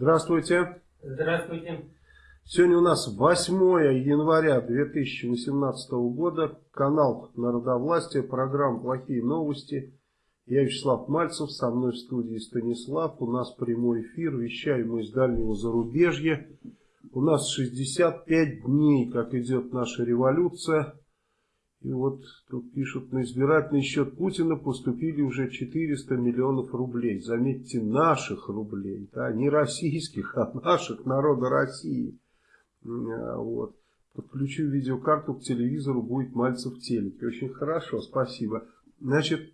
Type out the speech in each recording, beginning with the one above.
Здравствуйте. Здравствуйте. Сегодня у нас 8 января 2018 года. Канал Народовластия, программа «Плохие новости». Я Вячеслав Мальцев, со мной в студии Станислав. У нас прямой эфир, вещаем мы из дальнего зарубежья. У нас 65 дней, как идет наша революция. И вот тут пишут, на избирательный счет Путина поступили уже 400 миллионов рублей. Заметьте, наших рублей, да, не российских, а наших, народа России. А, вот. Подключу видеокарту к телевизору, будет Мальцев в телеке. Очень хорошо, спасибо. Значит,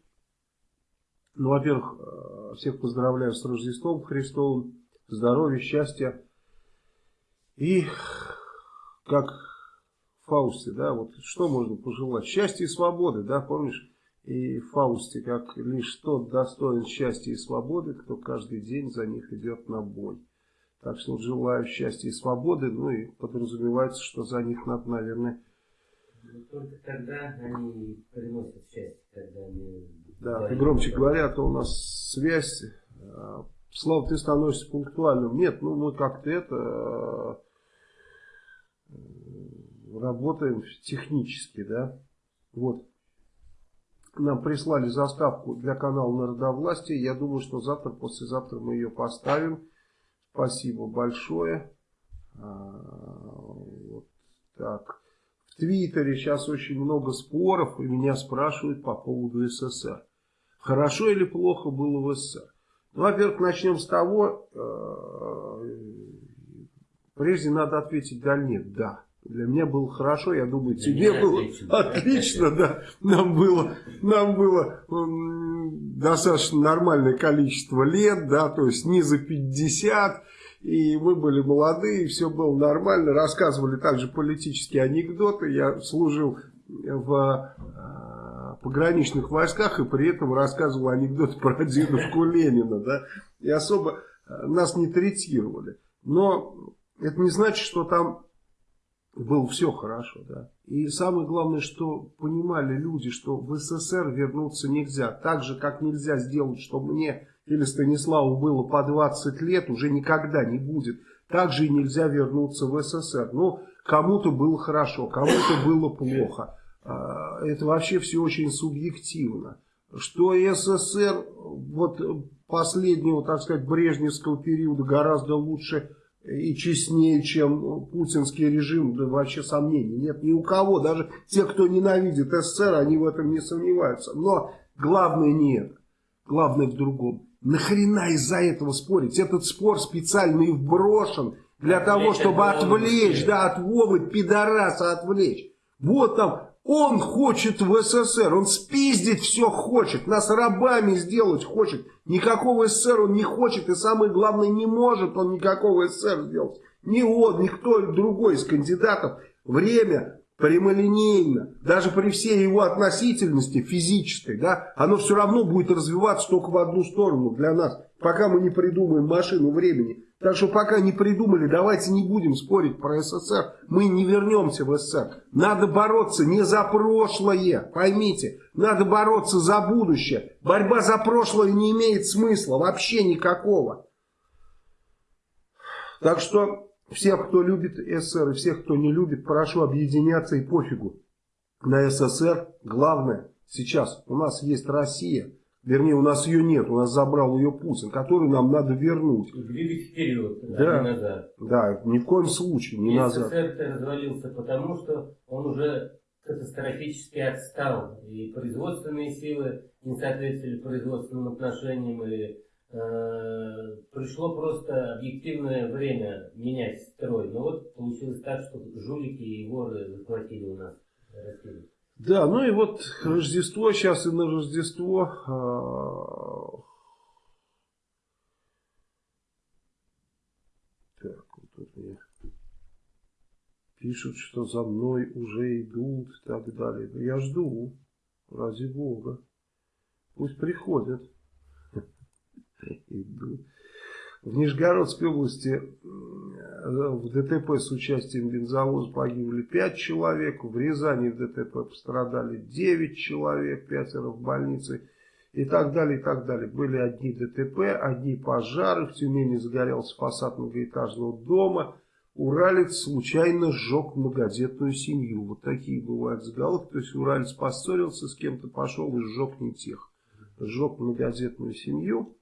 ну, во-первых, э, всех поздравляю с Рождеством Христовым, здоровья, счастья. И, как Фаусте, да, вот что можно пожелать? Счастья и свободы, да, помнишь? И в Фаусте, как лишь тот достоин счастья и свободы, кто каждый день за них идет на бой. Так что желаю счастья и свободы, ну и подразумевается, что за них надо, наверное... Только тогда они приносят счастье, когда они... Да, ты громче говоря, то у нас связь... А, Слава, ты становишься пунктуальным. Нет, ну мы как-то это работаем технически, да. Вот. Нам прислали заставку для канала Народовластия. Я думаю, что завтра, послезавтра мы ее поставим. Спасибо большое. А, вот так. В Твиттере сейчас очень много споров, и меня спрашивают по поводу СССР. Хорошо или плохо было в СССР? Ну, во-первых, начнем с того, э, прежде надо ответить да нет, да. Для меня было хорошо, я думаю, Для тебе было отлично, отлично да. Нам было, нам было достаточно нормальное количество лет, да, то есть не за 50, и мы были молодые, все было нормально. Рассказывали также политические анекдоты. Я служил в э, пограничных войсках и при этом рассказывал анекдоты про дедушку Ленина, да, и особо э, нас не третировали. Но это не значит, что там было все хорошо, да. И самое главное, что понимали люди, что в СССР вернуться нельзя. Так же, как нельзя сделать, что мне или Станиславу было по 20 лет, уже никогда не будет. Так же и нельзя вернуться в СССР. Но кому-то было хорошо, кому-то было плохо. А, это вообще все очень субъективно. Что СССР вот последнего, так сказать, брежневского периода гораздо лучше и честнее, чем путинский режим, да вообще сомнений нет ни у кого. Даже те, кто ненавидит СССР, они в этом не сомневаются. Но главное не это. Главное в другом. Нахрена из-за этого спорить? Этот спор специально и вброшен для того, чтобы отвлечь, да, от Вовы пидораса отвлечь. Вот там он хочет в СССР, он спиздить все хочет, нас рабами сделать хочет. Никакого СССР он не хочет и самое главное не может он никакого СССР сделать. Ни он, ни кто другой из кандидатов. Время прямолинейно, даже при всей его относительности физической, да, оно все равно будет развиваться только в одну сторону для нас, пока мы не придумаем машину времени. Так что пока не придумали, давайте не будем спорить про СССР. Мы не вернемся в СССР. Надо бороться не за прошлое, поймите. Надо бороться за будущее. Борьба за прошлое не имеет смысла, вообще никакого. Так что всех, кто любит СССР и всех, кто не любит, прошу объединяться и пофигу. На СССР главное сейчас у нас есть Россия. Вернее, у нас ее нет, у нас забрал ее Путин, которую нам надо вернуть. Двигать вперед, да, а не назад. Да, ни в коем случае не и назад. СССР развалился потому, что он уже катастрофически отстал. И производственные силы не соответствовали производственным отношениям. И э, пришло просто объективное время менять строй. Но вот получилось так, что жулики и воры захватили у нас Россию. Да, ну и вот Рождество, сейчас и на Рождество а... Так, вот тут мне пишут, что за мной уже идут и так далее. Я жду, ради Бога. Пусть приходят. Идут. В Нижегородской области в ДТП с участием бензовоза погибли 5 человек, в Рязани в ДТП пострадали 9 человек, пятеро в больнице. и так далее, и так далее. Были одни ДТП, одни пожары, в Тюмени загорелся фасад многоэтажного дома, Уралец случайно сжег многодетную семью. Вот такие бывают заголовки. То есть Уралец поссорился с кем-то, пошел и сжег не тех. Сжег многодетную семью.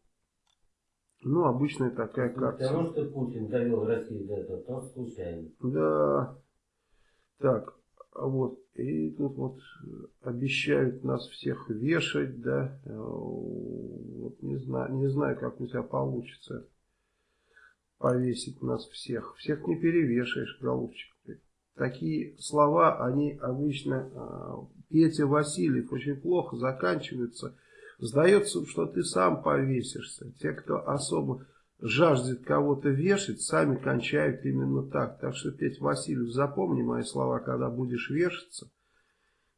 Ну, обычная такая карта. Потому что Путин довел Россию до этого, то случайно. Да. Так, вот. И тут вот обещают нас всех вешать, да. Вот не знаю, не знаю, как у тебя получится повесить нас всех. Всех не перевешаешь, голубчик. Такие слова, они обычно, а, Петя Васильев, очень плохо заканчиваются. Сдается, что ты сам повесишься. Те, кто особо жаждет кого-то вешать, сами кончают именно так. Так что, Петя Васильев, запомни мои слова, когда будешь вешаться.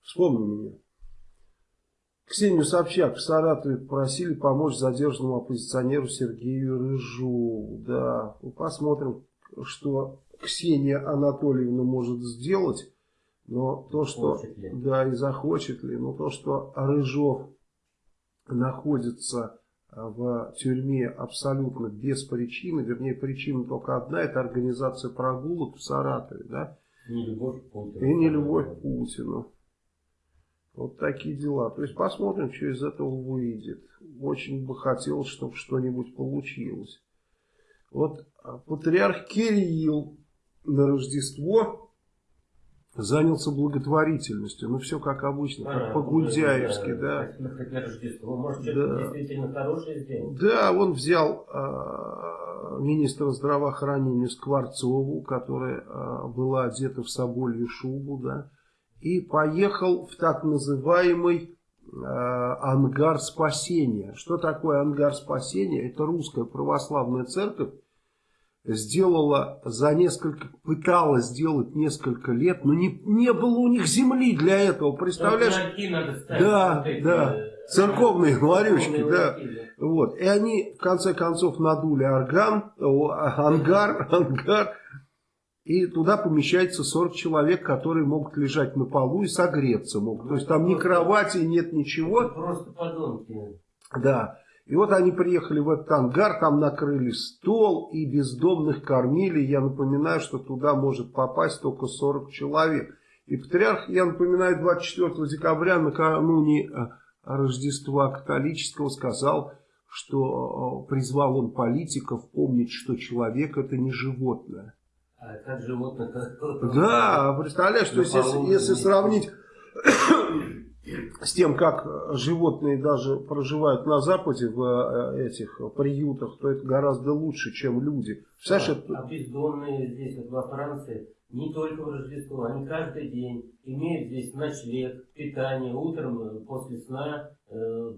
Вспомни меня. Ксению Собчак в Саратове попросили помочь задержанному оппозиционеру Сергею Рыжу. Да, посмотрим, что Ксения Анатольевна может сделать. Но то, что... Да, и захочет ли. Но то, что Рыжов находится в тюрьме абсолютно без причины, вернее, причина только одна, это организация прогулок в Саратове, да? Не любовь к Путину. И не любовь к Путину. Вот такие дела. То есть посмотрим, что из этого выйдет. Очень бы хотелось, чтобы что-нибудь получилось. Вот а, патриарх Кирилл на Рождество занялся благотворительностью. Ну, все как обычно, как а, по-гудяевски, да. да. Да. Да, он взял э, министра здравоохранения Скворцову, которая э, была одета в соболью шубу, да, и поехал в так называемый э, ангар спасения. Что такое ангар спасения? Это русская православная церковь сделала за несколько, пыталась сделать несколько лет, но не, не было у них земли для этого, представляешь? Надо ставить, да, вот да, э, церковные ларючки, да. Вот. И они в конце концов надули орган, ангар, ангар, и туда помещается 40 человек, которые могут лежать на полу и согреться могут. То есть там ни кровати, нет ничего. Просто подонки. Да. И вот они приехали в этот ангар, там накрыли стол и бездомных кормили. Я напоминаю, что туда может попасть только 40 человек. И патриарх, я напоминаю, 24 декабря, накануне э, Рождества католического, сказал, что э, призвал он политиков помнить, что человек это не животное. А как животных? Да, представляешь, то есть если, если сравнить с тем, как животные даже проживают на Западе в э, этих приютах, то это гораздо лучше, чем люди. А, это... а бездомные здесь, вот во Франции, не только в Рождество, они каждый день имеют здесь ночлег, питание, утром э, после сна э,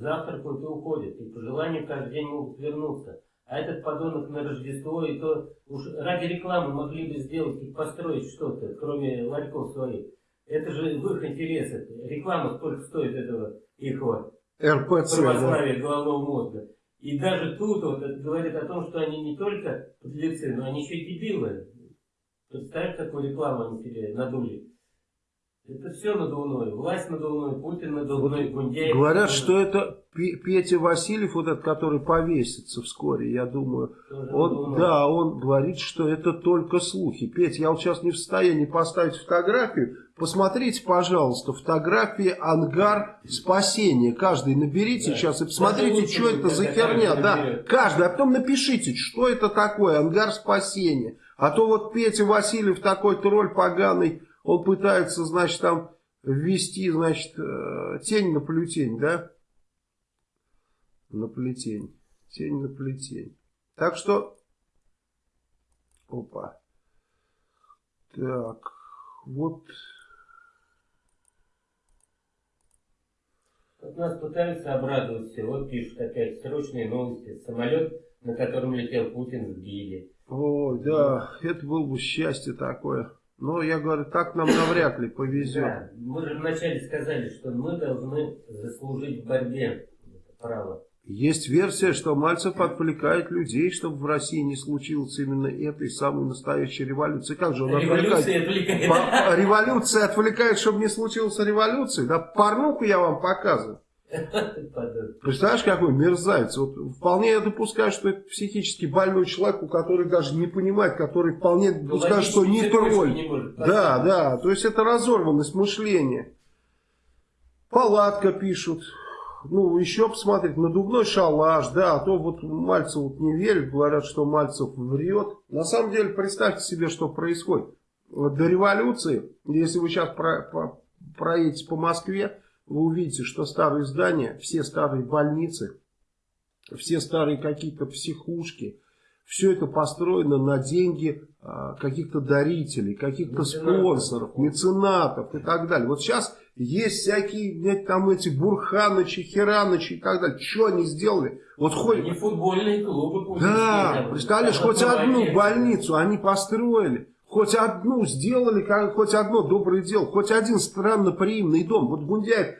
завтракают и уходят. И по желанию каждый день могут вернуться. А этот подонок на Рождество, и то уж ради рекламы могли бы сделать и построить что-то, кроме ларьков своих. Это же в их интересах. Реклама сколько стоит этого их вот РПЦ, православия да. головного мозга. И даже тут вот говорит о том, что они не только подлецы, но они еще и дебилы. Представь, какую рекламу они себе надули. Это все надувное. Власть надувной, Путин надувной, Гундяев. Говорят, что это Петя Васильев, вот этот, который повесится вскоре, я думаю. Он, да, он говорит, что это только слухи. Петя, я вот сейчас не в состоянии поставить фотографию. Посмотрите, пожалуйста, фотографии ангар спасения. Каждый наберите да. сейчас и посмотрите, что это за херня. Да, каждый, а потом напишите, что это такое ангар спасения. А то вот Петя Васильев такой тролль поганый он пытается, значит, там ввести, значит, э, тень на плетень, да? На плетень. Тень на плетень. Так что... Опа. Так. Вот... Вот нас пытаются обрадовать все. Вот пишут опять срочные новости. Самолет, на котором летел Путин, сбили. О, да, это было бы счастье такое. Но я говорю, так нам навряд ли повезет. Да, мы же вначале сказали, что мы должны заслужить в борьбе право. Есть версия, что Мальцев отвлекает людей, чтобы в России не случилось именно этой самой настоящей революции. Как же он Революция отвлекает? отвлекает. Революция отвлекает, чтобы не случилось революции. Да порнуху я вам показываю. Представляешь, какой мерзавец. Вот вполне я допускаю, что это психически больной человек, у которого даже не понимает, который вполне Ну, допускает, что не тролль. Да, да, то есть это разорванность мышления. Палатка пишут. Ну, еще посмотреть, надувной шалаш, да, а то вот Мальцев вот не верит, говорят, что Мальцев врет. На самом деле, представьте себе, что происходит. Вот до революции, если вы сейчас про, про, проедете по Москве, вы увидите, что старые здания, все старые больницы, все старые какие-то психушки, все это построено на деньги а, каких-то дарителей, каких-то спонсоров, меценатов и так далее. Вот сейчас есть всякие, блядь, там эти Бурханычи, Херанычи и так далее. Что они сделали? Вот хоть... Не футбольные клубы Да, представляешь, хоть одну молодец. больницу они построили, хоть одну сделали, хоть одно доброе дело, хоть один странноприимный дом. Вот Гундяев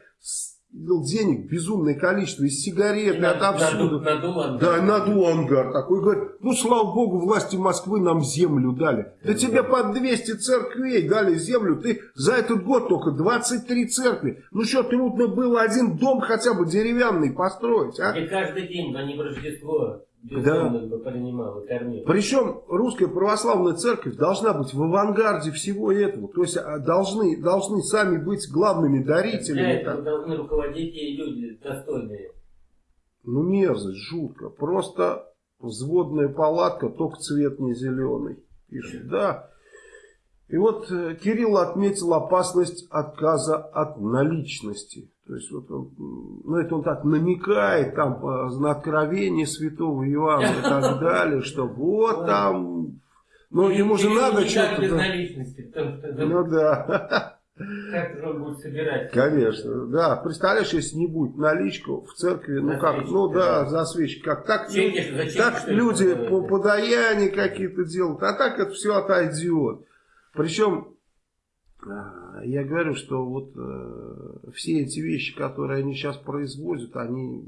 денег безумное количество из сигарет, И на- отовсюду. наду- надул ангар. Да, надул ангар такой. Говорит, ну, слава богу, власти Москвы нам землю дали. Да тебе под 200 церквей дали землю. Ты за этот год только 23 церкви. Ну что, трудно было один дом хотя бы деревянный построить, а? И каждый день, а не в Рождество, кормил. Причем русская православная церковь должна быть в авангарде всего этого. То есть а, должны, должны сами быть главными Для дарителями. этого должны руководить и люди достойные. Ну мерзость, жутко. Просто взводная палатка, только цвет не зеленый. Пишет, да. И вот э, Кирилл отметил опасность отказа от наличности. То есть вот он, м, ну это он так намекает там э, на откровение святого Иоанна и так далее, что вот там, ну И- ему же надо что-то. Ну да, как он будет собирать? конечно, да. Представляешь, если не будет наличку в церкви, ну За как, ну да, да. за свечки, как так, так люди по да? подаяния какие-то делают, а так это все отойдет. Причем, а, я говорю, что вот э, все эти вещи, которые они сейчас производят, они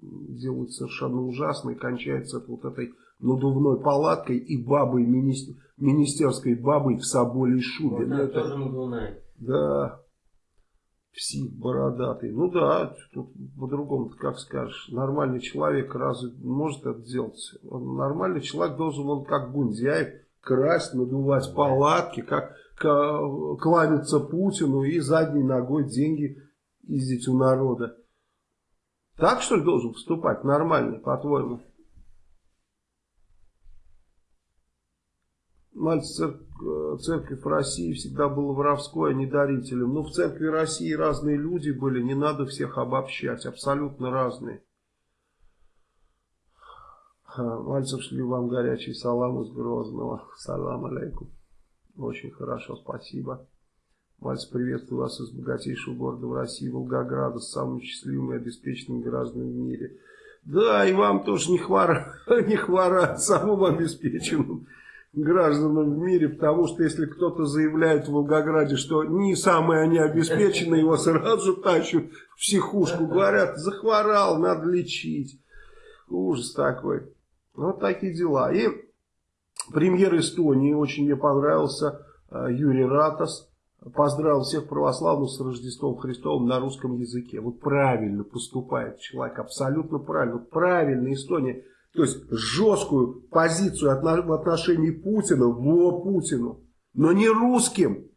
делают совершенно ужасно и кончаются вот этой надувной палаткой и бабой, министер- министерской бабой в соболей шубе. Вот Ну, это- тоже надувная. да. Псих бородатый. Ну да, тут по-другому как скажешь. Нормальный человек разве может это делать? Он, нормальный человек должен, он как Гундяев, красть, надувать палатки, как ка- кланяться Путину и задней ногой деньги ездить у народа. Так что ли должен поступать нормально, по-твоему? Мальц цер- церковь России всегда была воровской, а не дарителем. Ну, в церкви России разные люди были, не надо всех обобщать, абсолютно разные. Мальцев шли вам горячий салам из Грозного. Салам алейкум. Очень хорошо, спасибо. Мальцев, приветствую вас из богатейшего города в России, Волгограда, с самыми счастливыми и обеспеченными гражданами в мире. Да, и вам тоже не хвора, не хвора самым обеспеченным гражданам в мире, потому что если кто-то заявляет в Волгограде, что не самые они обеспеченные, его сразу же в психушку, говорят, захворал, надо лечить. Ужас такой. Вот такие дела. И премьер Эстонии, очень мне понравился, э, Юрий Ратас, поздравил всех православных с Рождеством Христовым на русском языке. Вот правильно поступает человек, абсолютно правильно. Правильно Эстония, то есть жесткую позицию в отношении Путина, во Путину, но не русским.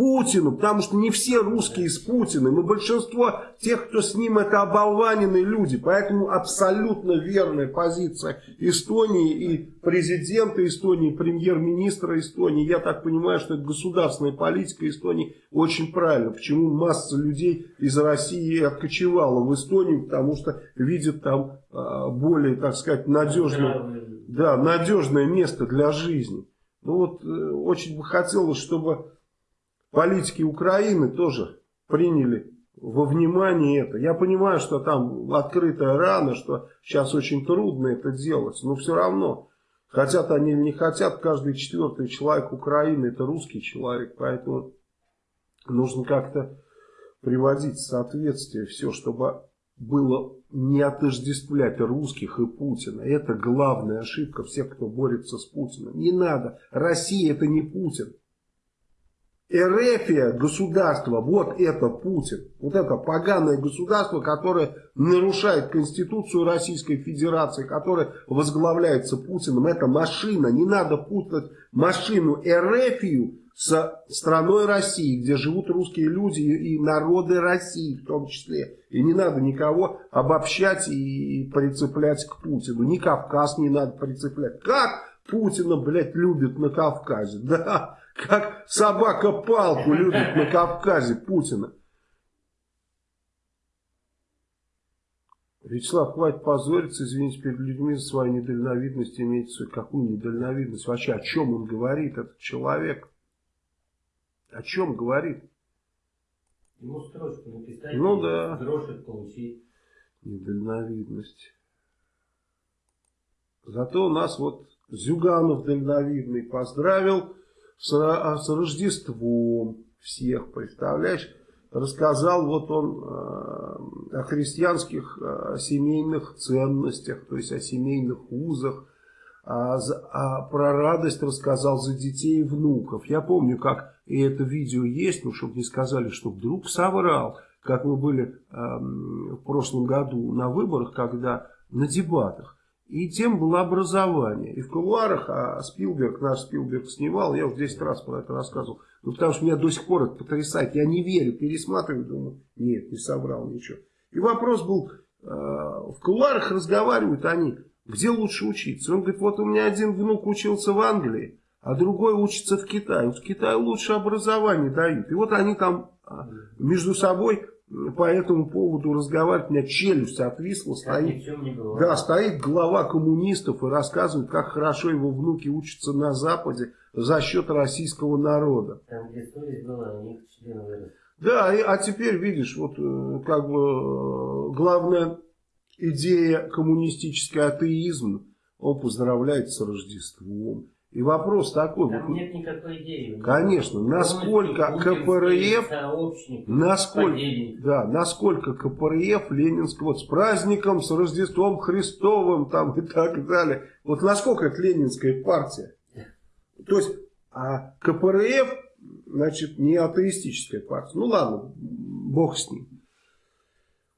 Путину, потому что не все русские с Путиным, но большинство тех, кто с ним, это оболваненные люди. Поэтому абсолютно верная позиция Эстонии и президента Эстонии, и премьер-министра Эстонии. Я так понимаю, что это государственная политика Эстонии очень правильно. Почему масса людей из России откочевала в Эстонию, потому что видят там а, более, так сказать, Здравый. да, надежное место для жизни. Ну вот, э, очень бы хотелось, чтобы политики Украины тоже приняли во внимание это. Я понимаю, что там открытая рана, что сейчас очень трудно это делать, но все равно, хотят они или не хотят, каждый четвертый человек Украины это русский человек, поэтому нужно как-то приводить в соответствие все, чтобы было не отождествлять русских и Путина. Это главная ошибка всех, кто борется с Путиным. Не надо. Россия это не Путин. Эрефия, государство, вот это Путин. Вот это поганое государство, которое нарушает Конституцию Российской Федерации, которое возглавляется Путиным. Это машина. Не надо путать машину Эрефию с страной России, где живут русские люди и народы России в том числе. И не надо никого обобщать и прицеплять к Путину. Ни Кавказ не надо прицеплять. Как Путина, блядь, любят на Кавказе? Да, как собака палку любит на Кавказе Путина. Вячеслав, хватит позориться, извините, перед людьми за свою недальновидность, имеется какую недальновидность, вообще о чем он говорит, этот человек, о чем говорит? Ему строчку написать, ну, да. грошек получить. Недальновидность. Зато у нас вот Зюганов дальновидный поздравил с, а, с Рождеством всех, представляешь? Рассказал вот он э, о христианских э, семейных ценностях, то есть о семейных узах, а, а про радость рассказал за детей и внуков. Я помню, как и это видео есть, ну, чтобы не сказали, что вдруг соврал, как мы были э, в прошлом году на выборах, когда на дебатах. И тем было образование. И в кулуарах, а Спилберг, наш Спилберг снимал, я уже 10 раз про это рассказывал. Ну, потому что меня до сих пор это потрясает. Я не верю, пересматриваю, думаю, нет, не собрал ничего. И вопрос был, э, в кулуарах разговаривают они, где лучше учиться. Он говорит, вот у меня один внук учился в Англии, а другой учится в Китае. В Китае лучше образование дают. И вот они там а, между собой по этому поводу разговаривать, у меня челюсть отвисла, стоит, да, стоит глава коммунистов и рассказывает, как хорошо его внуки учатся на Западе за счет российского народа. Там, где совесть была, у них члены выросли. Да, и, а теперь, видишь, вот э, как бы э, главная идея коммунистический атеизм, он поздравляет с Рождеством. И вопрос такой. Там нет никакой идеи. Конечно, насколько КПРФ, насколько, да, насколько КПРФ Ленинского, вот с праздником, с Рождеством Христовым там и так далее. Вот насколько это Ленинская партия. То есть, а КПРФ, значит, не атеистическая партия. Ну ладно, бог с ним.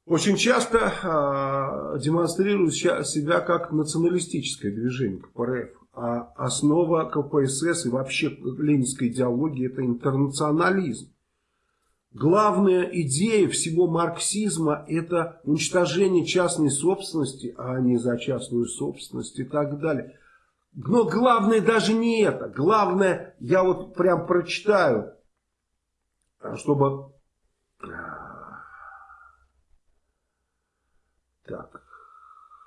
Очень часто э, демонстрирует себя как националистическое движение КПРФ а основа КПСС и вообще ленинской идеологии это интернационализм. Главная идея всего марксизма это уничтожение частной собственности, а не за частную собственность и так далее. Но главное даже не это. Главное, я вот прям прочитаю, чтобы... Так,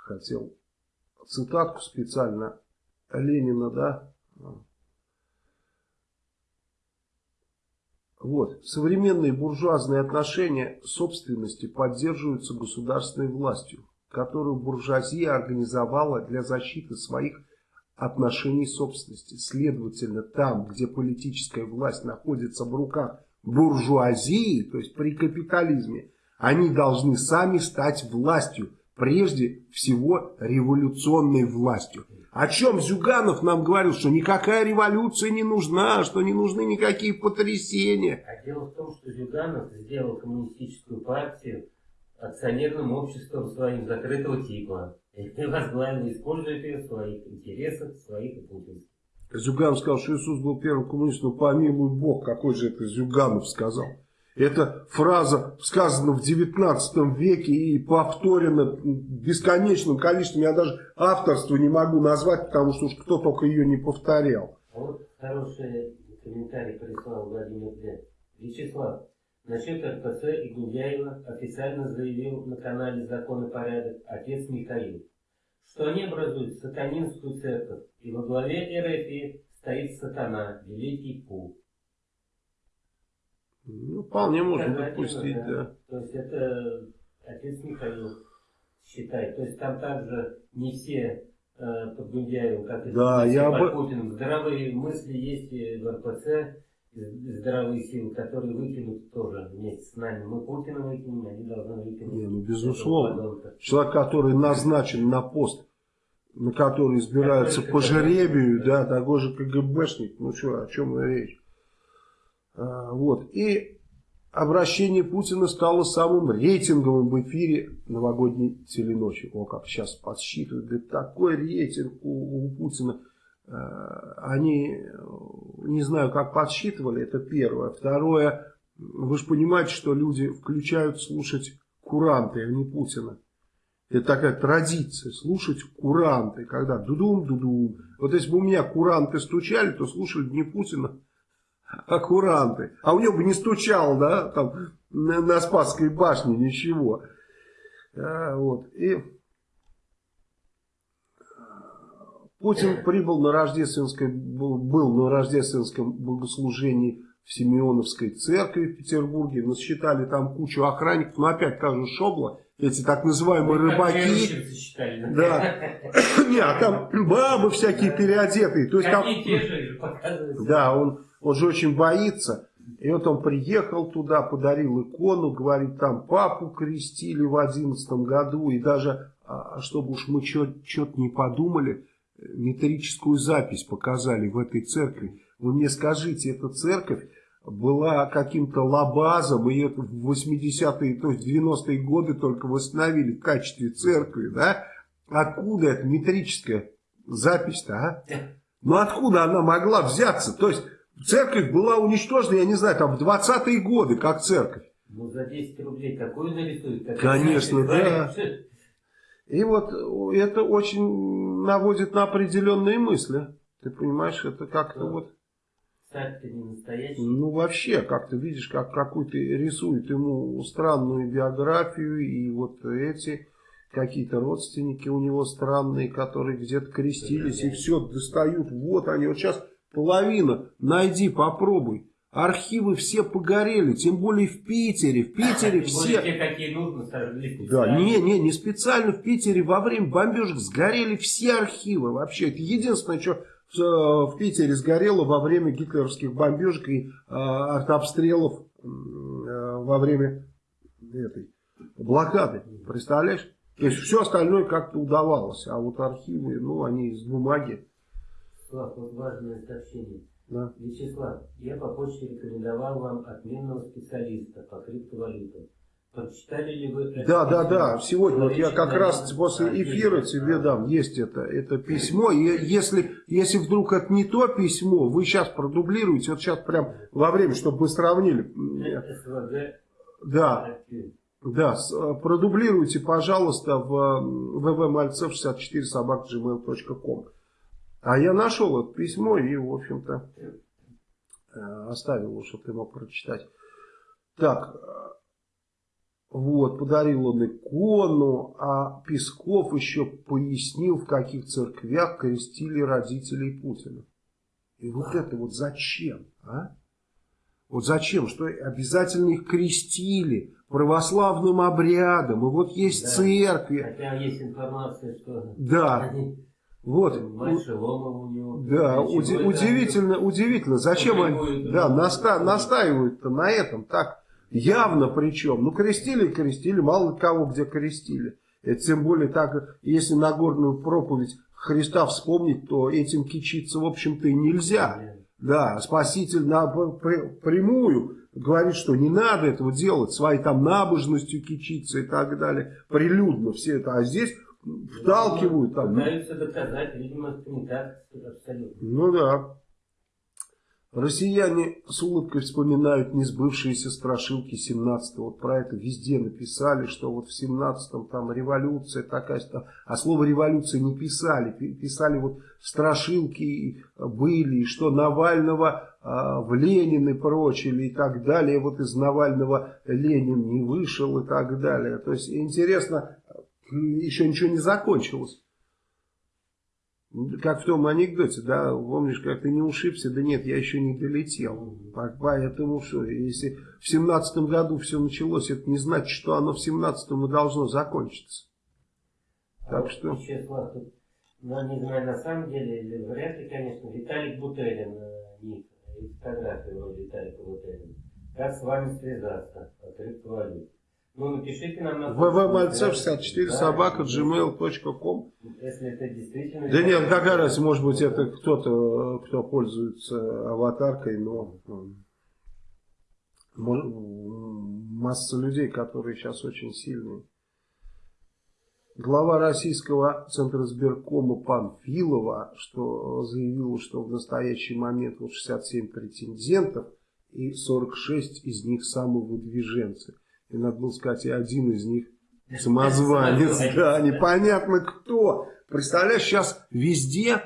хотел цитатку специально Ленина, да? Вот. Современные буржуазные отношения собственности поддерживаются государственной властью, которую буржуазия организовала для защиты своих отношений собственности. Следовательно, там, где политическая власть находится в руках буржуазии, то есть при капитализме, они должны сами стать властью, прежде всего революционной властью. О чем Зюганов нам говорил, что никакая революция не нужна, что не нужны никакие потрясения. А дело в том, что Зюганов сделал коммунистическую партию акционерным обществом своим закрытого типа. И возглавил, использует ее в своих интересах, своих и путинских. Зюганов сказал, что Иисус был первым коммунистом, помилуй Бог, какой же это Зюганов сказал. Эта фраза сказана в 19 веке и повторена бесконечным количеством. Я даже авторство не могу назвать, потому что уж кто только ее не повторял. А вот хороший комментарий прислал Владимир Д. Вячеслав, насчет РПЦ и Гундяева официально заявил на канале «Закон и порядок» отец Михаил, что они образуют сатанинскую церковь, и во главе РФИ стоит сатана, великий Пу. Ну, вполне можно допустить, да. да. То есть это отец Михаил считает. То есть там также не все э, под Гундяевым, как да, и я под бы... Путиным. Здравые мысли есть и в РПЦ, здравые силы, которые выкинут тоже вместе с нами. Мы Путина выкинем, они должны выкинуть. Не, ну безусловно. Человек, который назначен на пост, на который избирается по жеребию, да, такой же КГБшник. Ну что, о чем речь? А, вот. И обращение Путина стало самым рейтинговым в эфире новогодней теленочи. О, как сейчас подсчитывают. Говорит, такой рейтинг у, у Путина. А, они, не знаю, как подсчитывали, это первое. Второе, вы же понимаете, что люди включают слушать куранты, а не Путина. Это такая традиция, слушать куранты, когда дудум-дудум. Вот если бы у меня куранты стучали, то слушали не Путина, а куранты. А у него бы не стучал, да, там, на, на Спасской башне ничего. А, вот, и... Путин прибыл на рождественское, был на рождественском богослужении в Симеоновской церкви в Петербурге. Насчитали там кучу охранников, но опять та же шобла эти так называемые рыбаки. Считали, да. Не, а там бабы всякие переодетые. То есть там, да, он, он же очень боится. И вот он приехал туда, подарил икону, говорит, там папу крестили в одиннадцатом году. И даже, а, чтобы уж мы что-то не подумали, метрическую запись показали в этой церкви. Вы мне скажите, эта церковь была каким-то лабазом, ее в 80-е, то есть 90-е годы только восстановили в качестве церкви, да? Откуда эта метрическая запись-то, а? Ну откуда она могла взяться? То есть церковь была уничтожена, я не знаю, там в 20-е годы, как церковь. Ну за 10 рублей такую нарисуют? Конечно, да. И вот это очень наводит на определенные мысли. Ты понимаешь, это как-то вот царь-то не настоящий. Ну, вообще, как ты видишь, как какой-то рисует ему странную биографию, и вот эти какие-то родственники у него странные, которые где-то крестились, и все достают. Вот они, вот сейчас половина, найди, попробуй. Архивы все погорели, тем более в Питере. В Питере все... Те, какие нужно, Да, не, не, не специально в Питере во время бомбежек сгорели все архивы вообще. Это единственное, что в, в Питере сгорело во время гитлеровских бомбежек и э, артобстрелов э, во время этой блокады. Представляешь? То есть все остальное как-то удавалось, а вот архивы, ну, они из бумаги. Слав, вот важное сообщение. Да. Вячеслав, я по почте рекомендовал вам отменного специалиста по криптовалютам. Прочитали ли вы это Да, да, да. Сегодня вот я как раз после эфира тебе дам. Есть это, это письмо. И если, если вдруг это не то письмо, вы сейчас продублируете. Вот сейчас прям во время, чтобы мы сравнили. СВГ. Да. Да, продублируйте, пожалуйста, в vvmalcev64 собак.gmail.com. А я нашел это письмо и, в общем-то, э, оставил его, чтобы ты мог прочитать. Так, вот, подарил он икону, а Песков еще пояснил, в каких церквях крестили родителей Путина. И вот это вот зачем, а? Вот зачем, что обязательно их крестили православным обрядом, и вот есть да. церкви. Хотя есть информация, что... Да. Они... Вот. у него. Да, уди удивительно, удивительно. Зачем они да, наста настаивают-то на этом так Явно причем. Ну, крестили, крестили, мало кого где крестили. Это тем более так, если Нагорную проповедь Христа вспомнить, то этим кичиться, в общем-то, и нельзя. Да, Спаситель на прямую говорит, что не надо этого делать, своей там набожностью кичиться и так далее, прилюдно все это. А здесь вталкивают там. Пытаются доказать, видимо, это не так абсолютно. Ну да. Россияне с улыбкой вспоминают несбывшиеся страшилки 17-го. Вот про это везде написали, что вот в 17-м там революция такая, а слово революция не писали. Писали вот страшилки были, и что Навального а, в Ленины прочили и так далее. Вот из Навального Ленин не вышел и так далее. То есть интересно, еще ничего не закончилось. Как в том анекдоте, да, помнишь, как ты не ушибся, да нет, я еще не долетел. Поэтому что, если в семнадцатом году все началось, это не значит, что оно в семнадцатом и должно закончиться. Так а что... Вячеслав, тут, ну, не знаю, на самом деле, или вряд ли, конечно, Виталик Бутерин, э, ник, и фотография его Виталика Бутерина. Как с вами связаться по криптовалюте? Ну, напишите нам на... ввмальцев64 собака gmail.com Если это действительно... Да нет, какая разница, может быть, это кто-то, кто пользуется аватаркой, но... масса людей, которые сейчас очень сильные. Глава российского центра сберкома Панфилова, что заявил, что в настоящий момент вот 67 претендентов и 46 из них самовыдвиженцы. И надо было сказать, и один из них самозванец. Да, непонятно кто. Представляешь, сейчас везде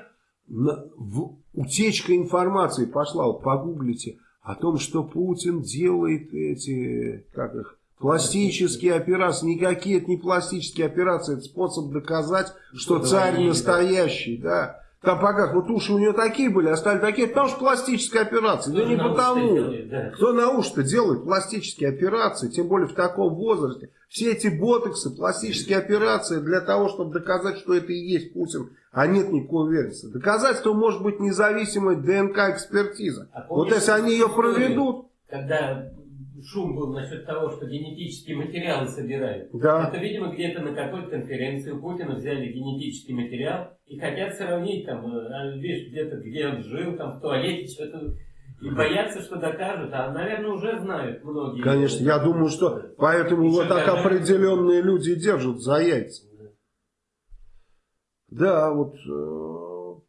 в, утечка информации пошла. Вот погуглите о том, что Путин делает эти, как их, Пластические операции, никакие это не пластические операции, это способ доказать, что царь настоящий, да. Там пока вот уши у нее такие были, а стали такие, потому что пластическая операция. Да не потому. Делает, да. Кто на уши-то делает пластические операции, тем более в таком возрасте. Все эти ботоксы, пластические операции для того, чтобы доказать, что это и есть Путин, а нет никакой уверенности. Доказательство может быть независимой ДНК-экспертиза. А вот если они ее проведут... Когда шум был насчет того, что генетические материалы собирают. Да. Это, видимо, где-то на какой-то конференции у Путина взяли генетический материал и хотят сравнить, там, э, а, видишь, где-то, где он жил, там, в туалете, что-то и боятся, что докажут, а, наверное, уже знают многие. Конечно, я думаю, что поэтому и вот так определенные люди держат за яйца. Да, вот э,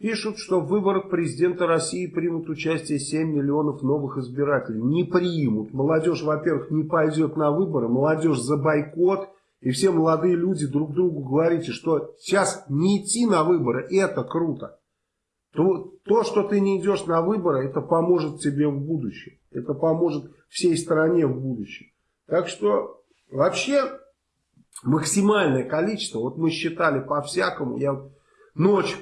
Пишут, что в выборах президента России примут участие 7 миллионов новых избирателей. Не примут. Молодежь, во-первых, не пойдет на выборы. Молодежь за бойкот. И все молодые люди друг другу говорите, что сейчас не идти на выборы, это круто. То, то, что ты не идешь на выборы, это поможет тебе в будущем. Это поможет всей стране в будущем. Так что вообще максимальное количество, вот мы считали по-всякому, я ночь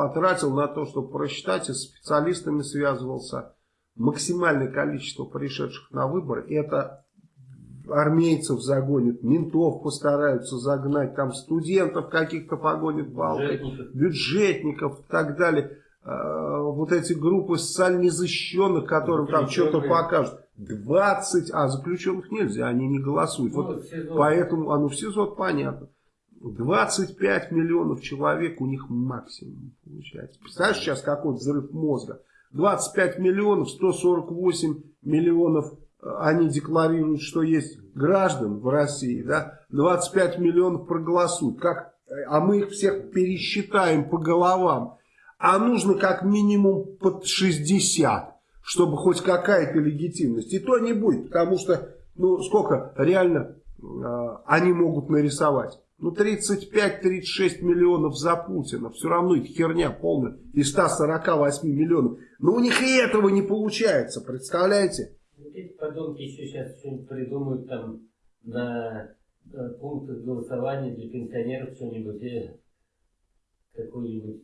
потратил на то, чтобы просчитать, и с специалистами связывался. Максимальное количество пришедших на выборы, это армейцев загонят, ментов постараются загнать, там студентов каких-то погонят балкой, бюджетников. бюджетников и так далее. А, вот эти группы социально незащищенных, которым там что-то покажут. 20, а заключенных нельзя, они не голосуют. Ну, вот поэтому, а ну в СИЗО понятно. 25 миллионов человек у них максимум получается. Представляешь сейчас какой взрыв мозга? 25 миллионов, 148 миллионов э, они декларируют, что есть граждан в России, да, 25 миллионов проголосуют, как, а мы их всех пересчитаем по головам, а нужно как минимум под 60, чтобы хоть какая-то легитимность, и то не будет, потому что, ну, сколько реально э, они могут нарисовать. Ну, 35-36 миллионов за Путина. Все равно это херня полная. Из 148 миллионов. Но у них и этого не получается, представляете? Эти подонки еще сейчас что-нибудь придумают там на э, пунктах голосования для пенсионеров что-нибудь, э, какую-нибудь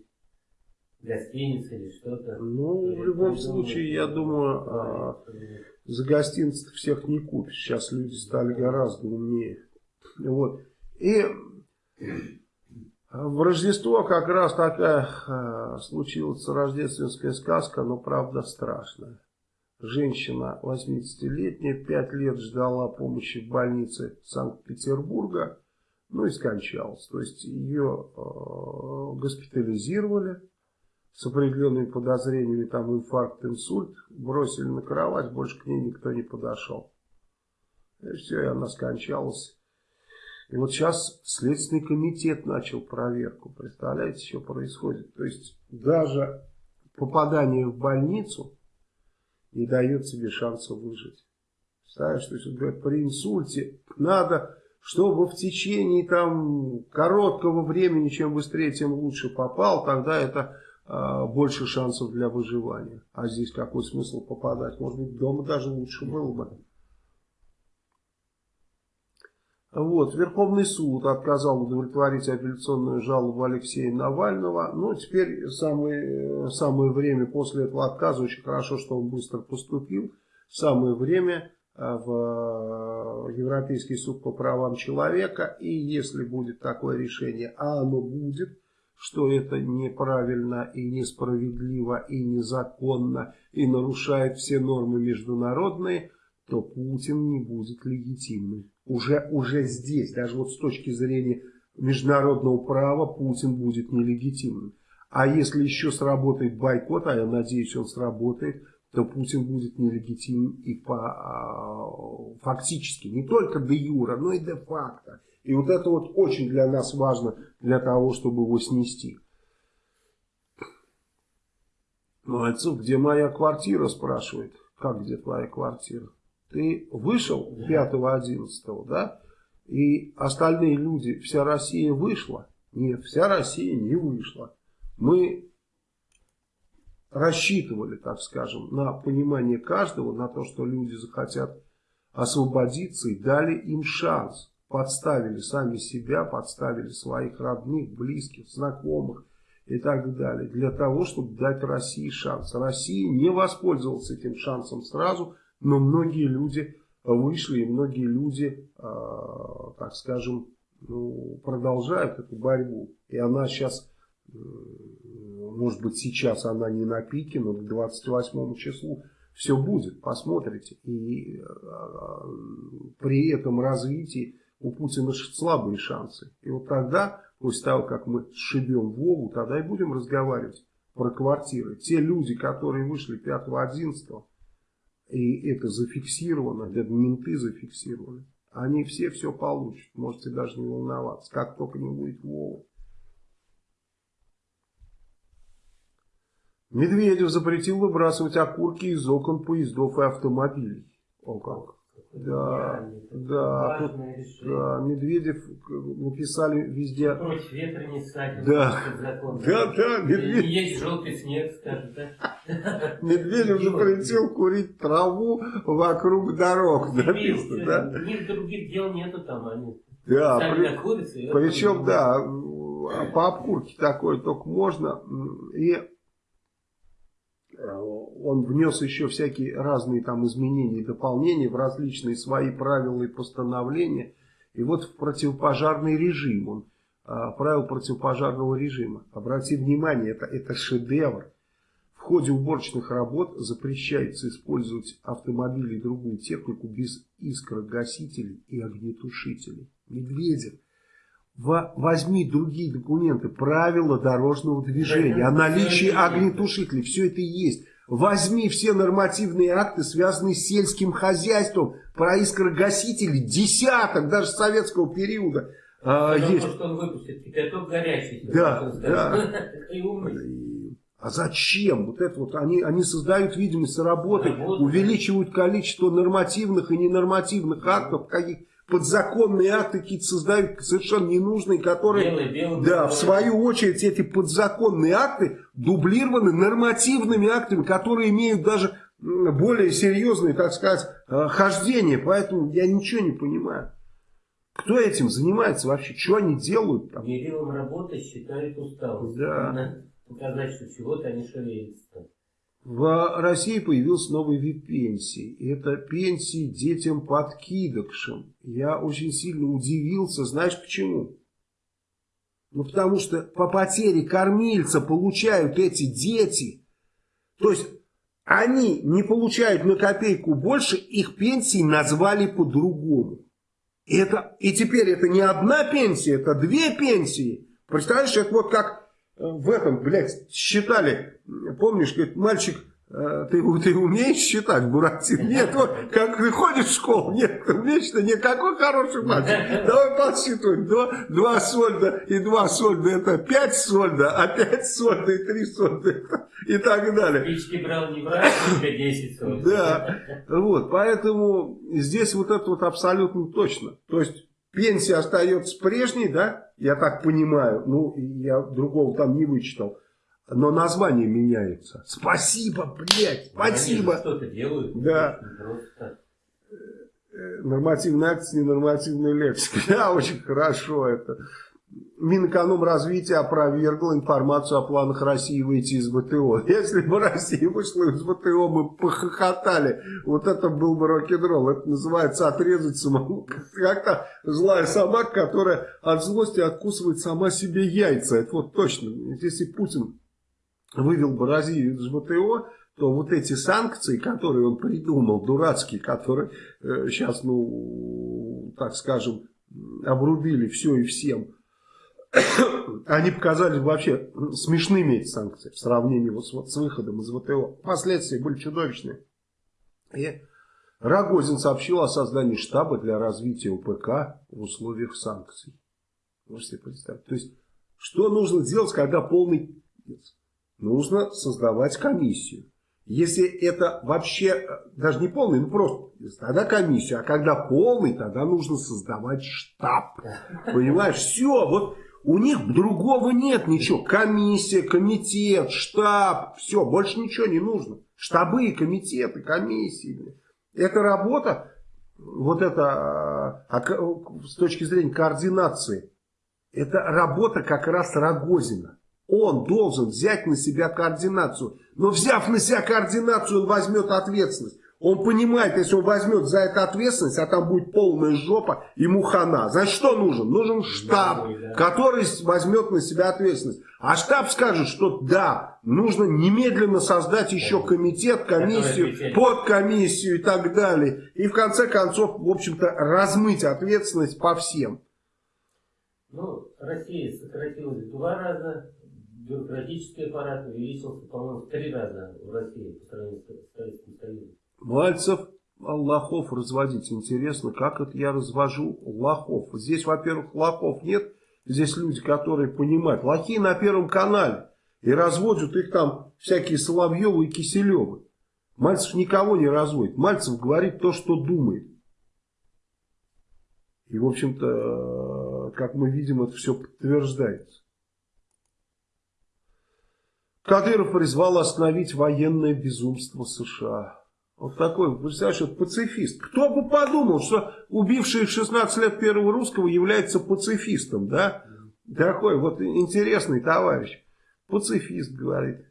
гостиницу или что-то. Ну, или в любом случае, я думаю, а, за гостиниц всех не купишь. Сейчас люди стали гораздо умнее. Вот. И в Рождество как раз такая э, случилась рождественская сказка, но правда страшная. Женщина 80-летняя, 5 лет ждала помощи в больнице Санкт-Петербурга, ну и скончалась. То есть ее э, госпитализировали с определенными подозрениями, там инфаркт, инсульт, бросили на кровать, больше к ней никто не подошел. И все, и она скончалась. И вот сейчас Следственный комитет начал проверку. Представляете, что происходит? То есть даже попадание в больницу не дает себе шанса выжить. Представляешь, то есть говорят, при инсульте надо, чтобы в течение там короткого времени, чем быстрее, тем лучше попал, тогда это э, больше шансов для выживания. А здесь какой смысл попадать? Может быть, дома даже лучше было бы. Вот, Верховный суд отказал удовлетворить апелляционную жалобу Алексея Навального. Ну, теперь самое, самое время после этого отказа, очень хорошо, что он быстро поступил, самое время э, в Европейский суд по правам человека. И если будет такое решение, а оно будет, что это неправильно и несправедливо и незаконно и нарушает все нормы международные, то Путин не будет легитимным уже, уже здесь, даже вот с точки зрения международного права, Путин будет нелегитимным. А если еще сработает бойкот, а я надеюсь, он сработает, то Путин будет нелегитим и по, а, фактически, не только де юра, но и де факто. И вот это вот очень для нас важно, для того, чтобы его снести. Мальцев, где моя квартира, спрашивает. Как где твоя квартира? Ты вышел 5-11, да? И остальные люди, вся Россия вышла? Нет, вся Россия не вышла. Мы рассчитывали, так скажем, на понимание каждого, на то, что люди захотят освободиться и дали им шанс. Подставили сами себя, подставили своих родных, близких, знакомых и так далее. Для того, чтобы дать России шанс. Россия не воспользовалась этим шансом сразу, но многие люди вышли, и многие люди, э, так скажем, ну, продолжают эту борьбу. И она сейчас, может быть сейчас она не на пике, но к 28 числу все будет, посмотрите. И э, при этом развитии у Путина слабые шансы. И вот тогда, после того, как мы сшибем Вову, тогда и будем разговаривать про квартиры. Те люди, которые вышли 5-11, и это зафиксировано, это менты зафиксировали, они все все получат. Можете даже не волноваться, как только не будет Вова. Медведев запретил выбрасывать окурки из окон поездов и автомобилей. О как. Да, да, тут, да, Медведев написали везде. Против ветра не ссать. Да, да, да, Медведев. Есть желтый снег, скажет, да? Медведев запретил курить траву вокруг дорог, написано, да? У них других дел нету там, они да, при, курятся, причем, да, по обкурке такое только можно, и он внес еще всякие разные там изменения и дополнения в различные свои правила и постановления. И вот в противопожарный режим, он а, правил противопожарного режима. Обрати внимание, это, это шедевр. В ходе уборочных работ запрещается использовать автомобили и другую технику без искрогасителей и огнетушителей. Медведев возьми другие документы, правила дорожного движения, о наличии огнетушителей, все это есть. Возьми все нормативные акты, связанные с сельским хозяйством, про искрогасители, десяток, даже советского периода. А, есть. что он выпустит кипяток горячий. Да, да. А зачем? Вот это вот они, они создают видимость работы, Работа. увеличивают количество нормативных и ненормативных актов, каких подзаконные акты какие-то создают совершенно ненужные, которые, белый, белый, да, белый. в свою очередь эти подзаконные акты дублированы нормативными актами, которые имеют даже более серьезные, так сказать, э, хождения. Поэтому я ничего не понимаю. Кто этим занимается вообще? Что они делают там? Мерилом работы считают усталость. Да. Показать, что чего-то они шевелятся. В России появился новый вид пенсии. Это пенсии детям-подкидокшам. Я очень сильно удивился. Знаешь почему? Ну, потому что по потере кормильца получают эти дети. То есть, они не получают на копейку больше, их пенсии назвали по-другому. Это, и теперь это не одна пенсия, это две пенсии. Представляешь, это вот как в этом, блядь, считали, помнишь, говорит, мальчик, э, ты, ты умеешь считать, Буратин? Нет, вот, как ты ходишь в школу, нет, ты умеешь, никакой хороший мальчик. Давай подсчитываем, два, два сольда и два сольда, это пять сольда, а пять сольда и три сольда, и так далее. Спички брал, не брал, тебе 10 сольда. Да, вот, поэтому здесь вот это вот абсолютно точно. То есть, пенсия остается прежней, да, я так понимаю, ну, я другого там не вычитал, но название меняется. Спасибо, блядь, спасибо. Что-то делают. Да. Просто... Нормативная акция, ненормативная лексика. Да, очень хорошо это. Минэкономразвитие опровергло информацию о планах России выйти из ВТО. Если бы Россия вышла из ВТО, мы похохотали. Вот это был бы рок-н-ролл. Это называется отрезать самому. Как-то злая собака, которая от злости откусывает сама себе яйца. Это вот точно. Если Путин вывел бы Россию из ВТО, то вот эти санкции, которые он придумал, дурацкие, которые э, сейчас, ну, так скажем, обрубили все и всем, они показались вообще смешными эти санкции в сравнении вот с, вот с выходом из ВТО. Последствия были чудовищные. И Рогозин сообщил о создании штаба для развития УПК в условиях санкций. Можете представить. То есть, что нужно делать, когда полный... Нужно создавать комиссию. Если это вообще, э, даже не полный, ну просто, тогда комиссию. А когда полный, тогда нужно создавать штаб. Понимаешь? Все, вот у них другого нет ничего. Комиссия, комитет, штаб, все, больше ничего не нужно. Штабы, комитеты, комиссии. Это работа, вот это, а, с точки зрения координации, это работа как раз Рогозина. Он должен взять на себя координацию. Но взяв на себя координацию, он возьмет ответственность. Он понимает, если он возьмет за это ответственность, а там будет полная жопа, ему хана. Значит, что нужен? Нужен штаб, который возьмет на себя ответственность. А штаб скажет, что да, нужно немедленно создать еще комитет, комиссию, подкомиссию и так далее. И в конце концов, в общем-то, размыть ответственность по всем. Ну, Россия сократилась в два раза, бюрократический аппарат увеличился, по-моему, в три раза в России по сравнению с Советским Союзом. Мальцев лохов разводить. Интересно, как это я развожу лохов. Здесь, во-первых, лохов нет. Здесь люди, которые понимают. Лохи на Первом канале. И разводят их там всякие Соловьевы и Киселевы. Мальцев никого не разводит. Мальцев говорит то, что думает. И, в общем-то, как мы видим, это все подтверждается. Кадыров призвал остановить военное безумство США. Вот такой, представляешь, вот пацифист. Кто бы подумал, что убивший в 16 лет первого русского является пацифистом, да? Такой вот интересный товарищ. Пацифист, говорит.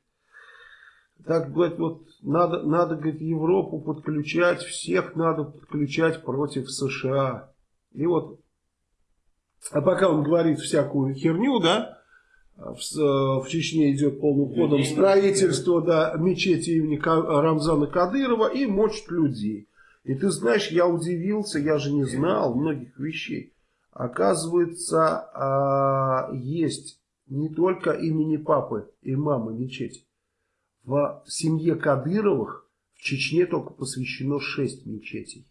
Так, говорит, вот надо, надо, говорит, Европу подключать, всех надо подключать против США. И вот, а пока он говорит всякую херню, да, в, э, в Чечне идет полным ходом строительство да, мечети имени Рамзана Кадырова и мочат людей. И ты знаешь, я удивился, я же не знал многих вещей. Оказывается, а, есть не только имени папы и мамы мечеть. В семье Кадыровых в Чечне только посвящено шесть мечетей.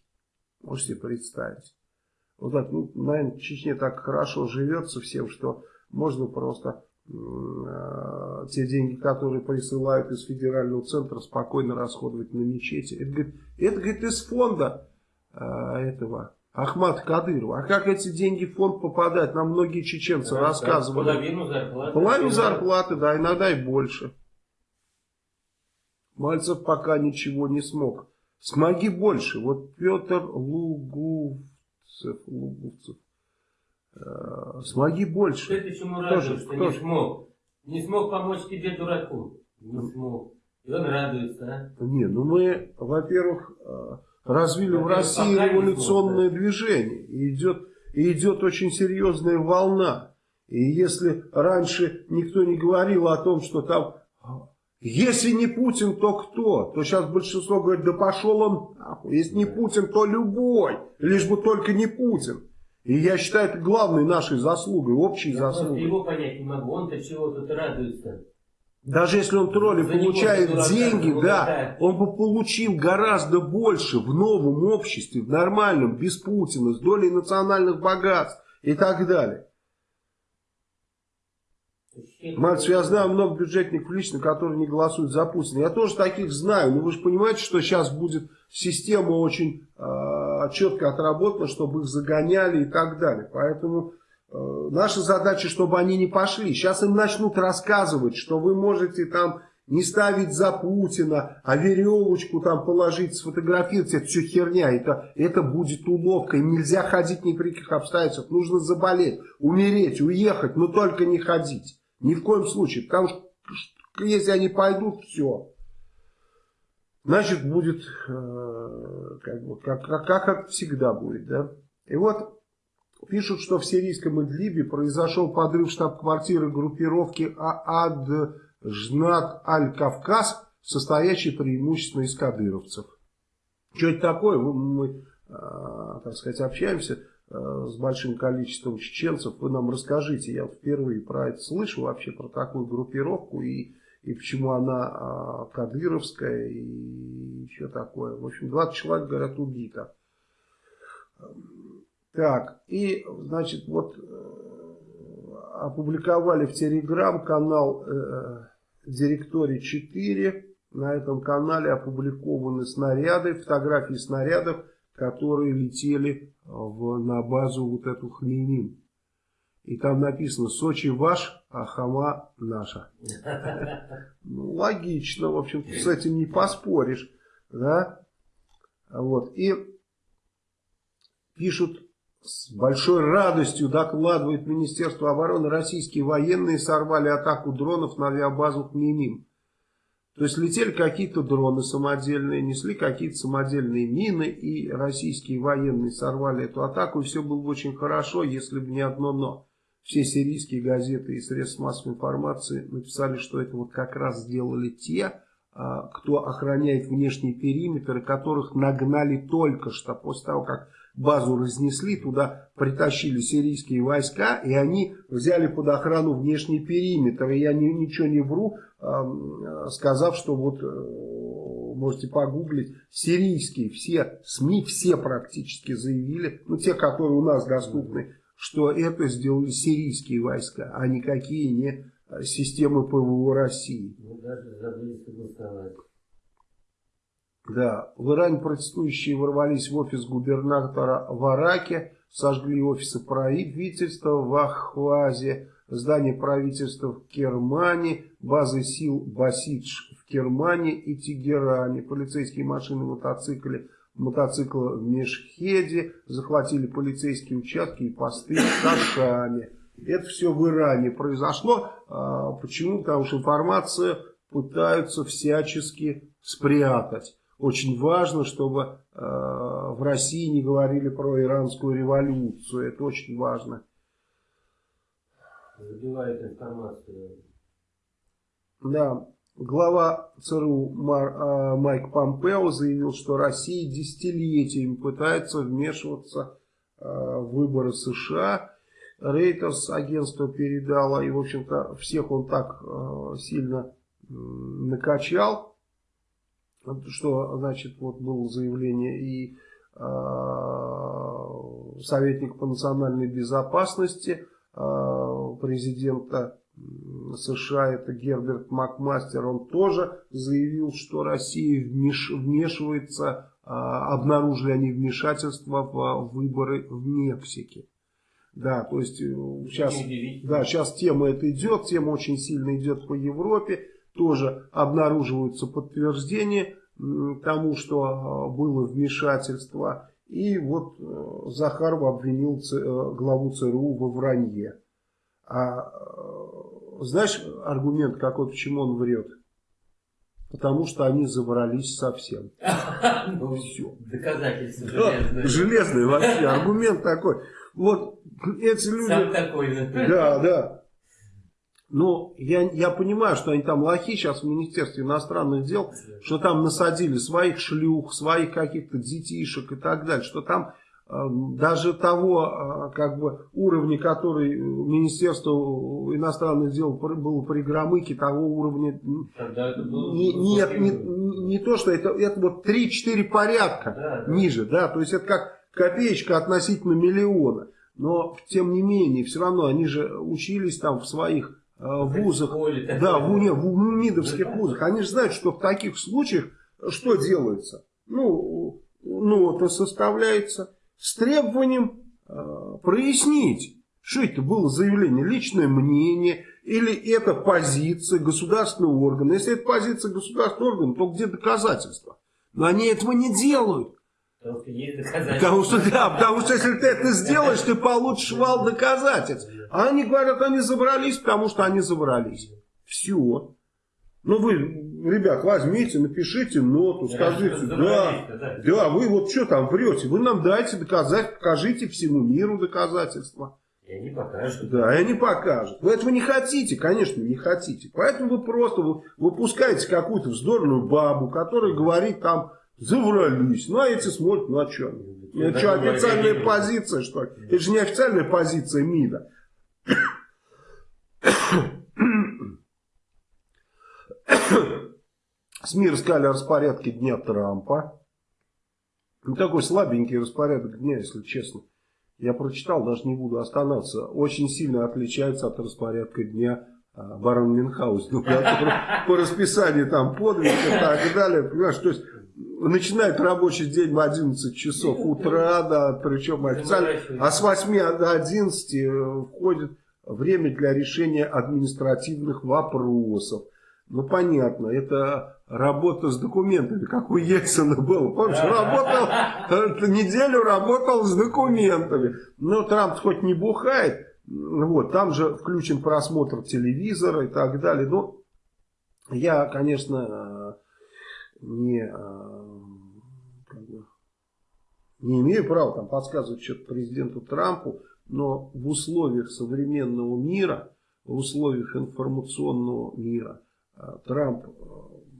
Можете себе представить. Вот так, ну, наверное, в Чечне так хорошо живется всем, что можно просто те деньги, которые присылают из федерального центра, спокойно расходовать на мечети. Это, говорит, это, говорит из фонда э, этого Ахмат Кадырова. А как эти деньги в фонд попадают? Нам многие чеченцы да, рассказывали. Половину зарплаты. Половину зарплаты, да, иногда и больше. Мальцев пока ничего не смог. Смоги больше. Вот Петр Лугувцев, Лугувцев Э, смоги больше. Ты чему радуешься, что не смог? Не смог помочь тебе, дураку. Не смог. И он радуется, а? Не, ну мы, во-первых, э, развили в России революционное смог, движение. И идет, и идет очень серьезная волна. И если раньше никто не говорил о том, что там, если не Путин, то кто? То сейчас большинство говорит, да пошел он нахуй. Если не Путин, то любой. Лишь бы только не Путин. И я считаю, это главной нашей заслугой, общей я заслугой. Его понять не могу, он-то чего тут радуется. Даже если он тролли За получает дурака, деньги, да, он бы получил гораздо больше в новом обществе, в нормальном, без Путина, с долей национальных богатств и так далее. Мальцев, я знаю много бюджетников лично, которые не голосуют за Путина. Я тоже таких знаю, но вы же понимаете, что сейчас будет система очень э, четко отработана, чтобы их загоняли и так далее. Поэтому э, наша задача, чтобы они не пошли. Сейчас им начнут рассказывать, что вы можете там не ставить за Путина, а веревочку там положить, сфотографировать, это все херня, это, это будет уловка, им нельзя ходить ни при каких обстоятельствах, нужно заболеть, умереть, уехать, но только не ходить. Ни в коем случае. Потому что если они пойдут, все. Значит, будет э, как, бы, как, как, как всегда будет. Да? И вот пишут, что в сирийском Идлибе произошел подрыв штаб-квартиры группировки Ад-Жнат Аль-Кавказ, состоящей преимущественно из кадыровцев. Что это такое? Мы, мы э, так сказать, общаемся э, с большим количеством чеченцев. Вы нам расскажите, я впервые про это слышу вообще, про такую группировку и, и почему она э, кадыровская и еще такое. В общем, 20 человек, говорят, убито. Так, и, значит, вот э, опубликовали в Телеграм-канал э, Директорий 4. На этом канале опубликованы снаряды, фотографии снарядов, которые летели в, на базу вот эту Хмеймим. И там написано «Сочи ваш, а Хама наша». Ну, логично, в общем, с этим не поспоришь. Да? Вот. И пишут с большой радостью докладывает Министерство обороны, российские военные сорвали атаку дронов на авиабазу Хмеймим. То есть летели какие-то дроны самодельные, несли какие-то самодельные мины, и российские военные сорвали эту атаку, и все было бы очень хорошо, если бы не одно «но». Все сирийские газеты и средства массовой информации написали, что это вот как раз сделали те, а, кто охраняет внешний периметр, которых нагнали только что после того, как базу разнесли, туда притащили сирийские войска, и они взяли под охрану внешний периметр. И я ни, ничего не вру, э, сказав, что вот э, можете погуглить, сирийские все СМИ, все практически заявили, ну те, которые у нас доступны, что это сделали сирийские войска, а никакие не системы ПВО России. Мы даже забыли согласовать. Да, в Иране протестующие ворвались в офис губернатора в Араке, сожгли офисы правительства в Ахвазе, здание правительства в Кермане, базы сил Басидж в Кермане и Тегеране, полицейские машины, мотоциклы, мотоциклы в Мешхеде, захватили полицейские участки и посты в Кашане. Это все в Иране произошло. А, почему? Потому что информацию пытаются всячески спрятать. Очень важно, чтобы э, в России не говорили про иранскую революцию. Это очень важно. Забивает информацию. Да. Глава ЦРУ э, Майк Помпео заявил, что Россия десятилетиями пытается вмешиваться э, в выборы США. Рейтерс агентство передало, и, в общем-то, всех он так э, сильно накачал что, значит, вот было заявление и советник по национальной безопасности президента США, это Герберт Макмастер, он тоже заявил, что Россия вмеш, вмешивается, э, обнаружили они вмешательство в выборы в Мексике. Да, то есть сейчас, да, сейчас тема это идет, тема очень сильно идет по Европе тоже обнаруживаются подтверждения тому, что а, было вмешательство. И вот э, Захаров обвинил э, главу ЦРУ во вранье. А э, знаешь аргумент какой, почему он врет? Потому что они забрались совсем. Ну, все. Доказательства железные. Железные вообще. Аргумент такой. Вот эти люди... Сам такой. Да, да. Но я, я понимаю, что они там лохи сейчас в Министерстве иностранных дел, что там насадили своих шлюх, своих каких-то детишек и так далее, что там даже того э, как бы уровня, который Министерство иностранных дел было при Громыке, того уровня не, нет, не, не то, что это, это вот 3-4 порядка да, ниже, да, то есть это как копеечка относительно миллиона. Но, тем не менее, все равно они же учились там в своих Э, вузах, да, в, не, в МИДовских вузах, они же знают, что в таких случаях что делается? Ну, ну, составляется с требованием э, прояснить, что это было заявление, личное мнение, или это позиция государственного органа. Если это позиция государственного органа, то где доказательства? Но они этого не делают. Потому что да, потому что если ты это сделаешь, ты получишь вал доказательств. А они говорят, они забрались, потому что они забрались. Все. Ну вы, ребят, возьмите, напишите ноту, скажите, да, да, да, вы вот что там врете, вы нам дайте доказать, покажите всему миру доказательства. И они покажут. Да, и они покажут. Вы этого не хотите, конечно, не хотите. Поэтому вы просто выпускаете какую-то вздорную бабу, которая говорит там Заврались. Ну, а эти смотрят, ну, а что? Это что, официальная позиция, что ли? Это же не официальная позиция МИДа. СМИ рассказали о распорядке дня Трампа. Ну, такой слабенький распорядок дня, если честно. Я прочитал, даже не буду останавливаться. Очень сильно отличается от распорядка дня а, барона Мюнхгаузена. По расписанию там подвиг и так далее. Понимаешь, то есть начинает рабочий день в 11 часов утра, да, причем официально, а с 8 до 11 э, входит время для решения административных вопросов. Ну, понятно, это работа с документами, как у Ельцина было. Помнишь, работал, неделю работал с документами. Но Трамп хоть не бухает, вот, там же включен просмотр телевизора и так далее. Но я, конечно, не, не имею права там подсказывать что-то президенту Трампу, но в условиях современного мира, в условиях информационного мира, Трамп, э,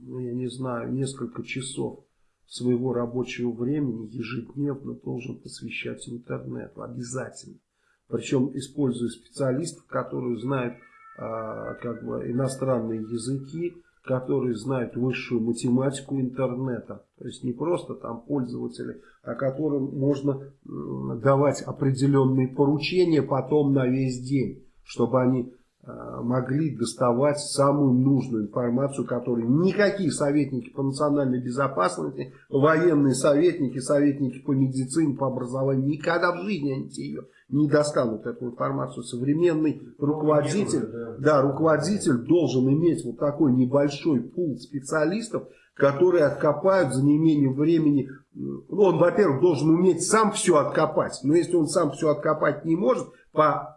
ну я не знаю, несколько часов своего рабочего времени ежедневно должен посвящать интернету. Обязательно. Причем используя специалистов, которые знают а, как бы иностранные языки, которые знают высшую математику интернета. То есть не просто там пользователи, а которым можно давать определенные поручения потом на весь день, чтобы они Э, могли доставать самую нужную информацию, которую никакие советники по национальной безопасности, военные советники, советники по медицине, по образованию, никогда в жизни они ее не достанут, эту информацию. Современный руководитель, да, руководитель должен иметь вот такой небольшой пул специалистов, которые откопают за неимением времени. Ну, он, во-первых, должен уметь сам все откопать, но если он сам все откопать не может, по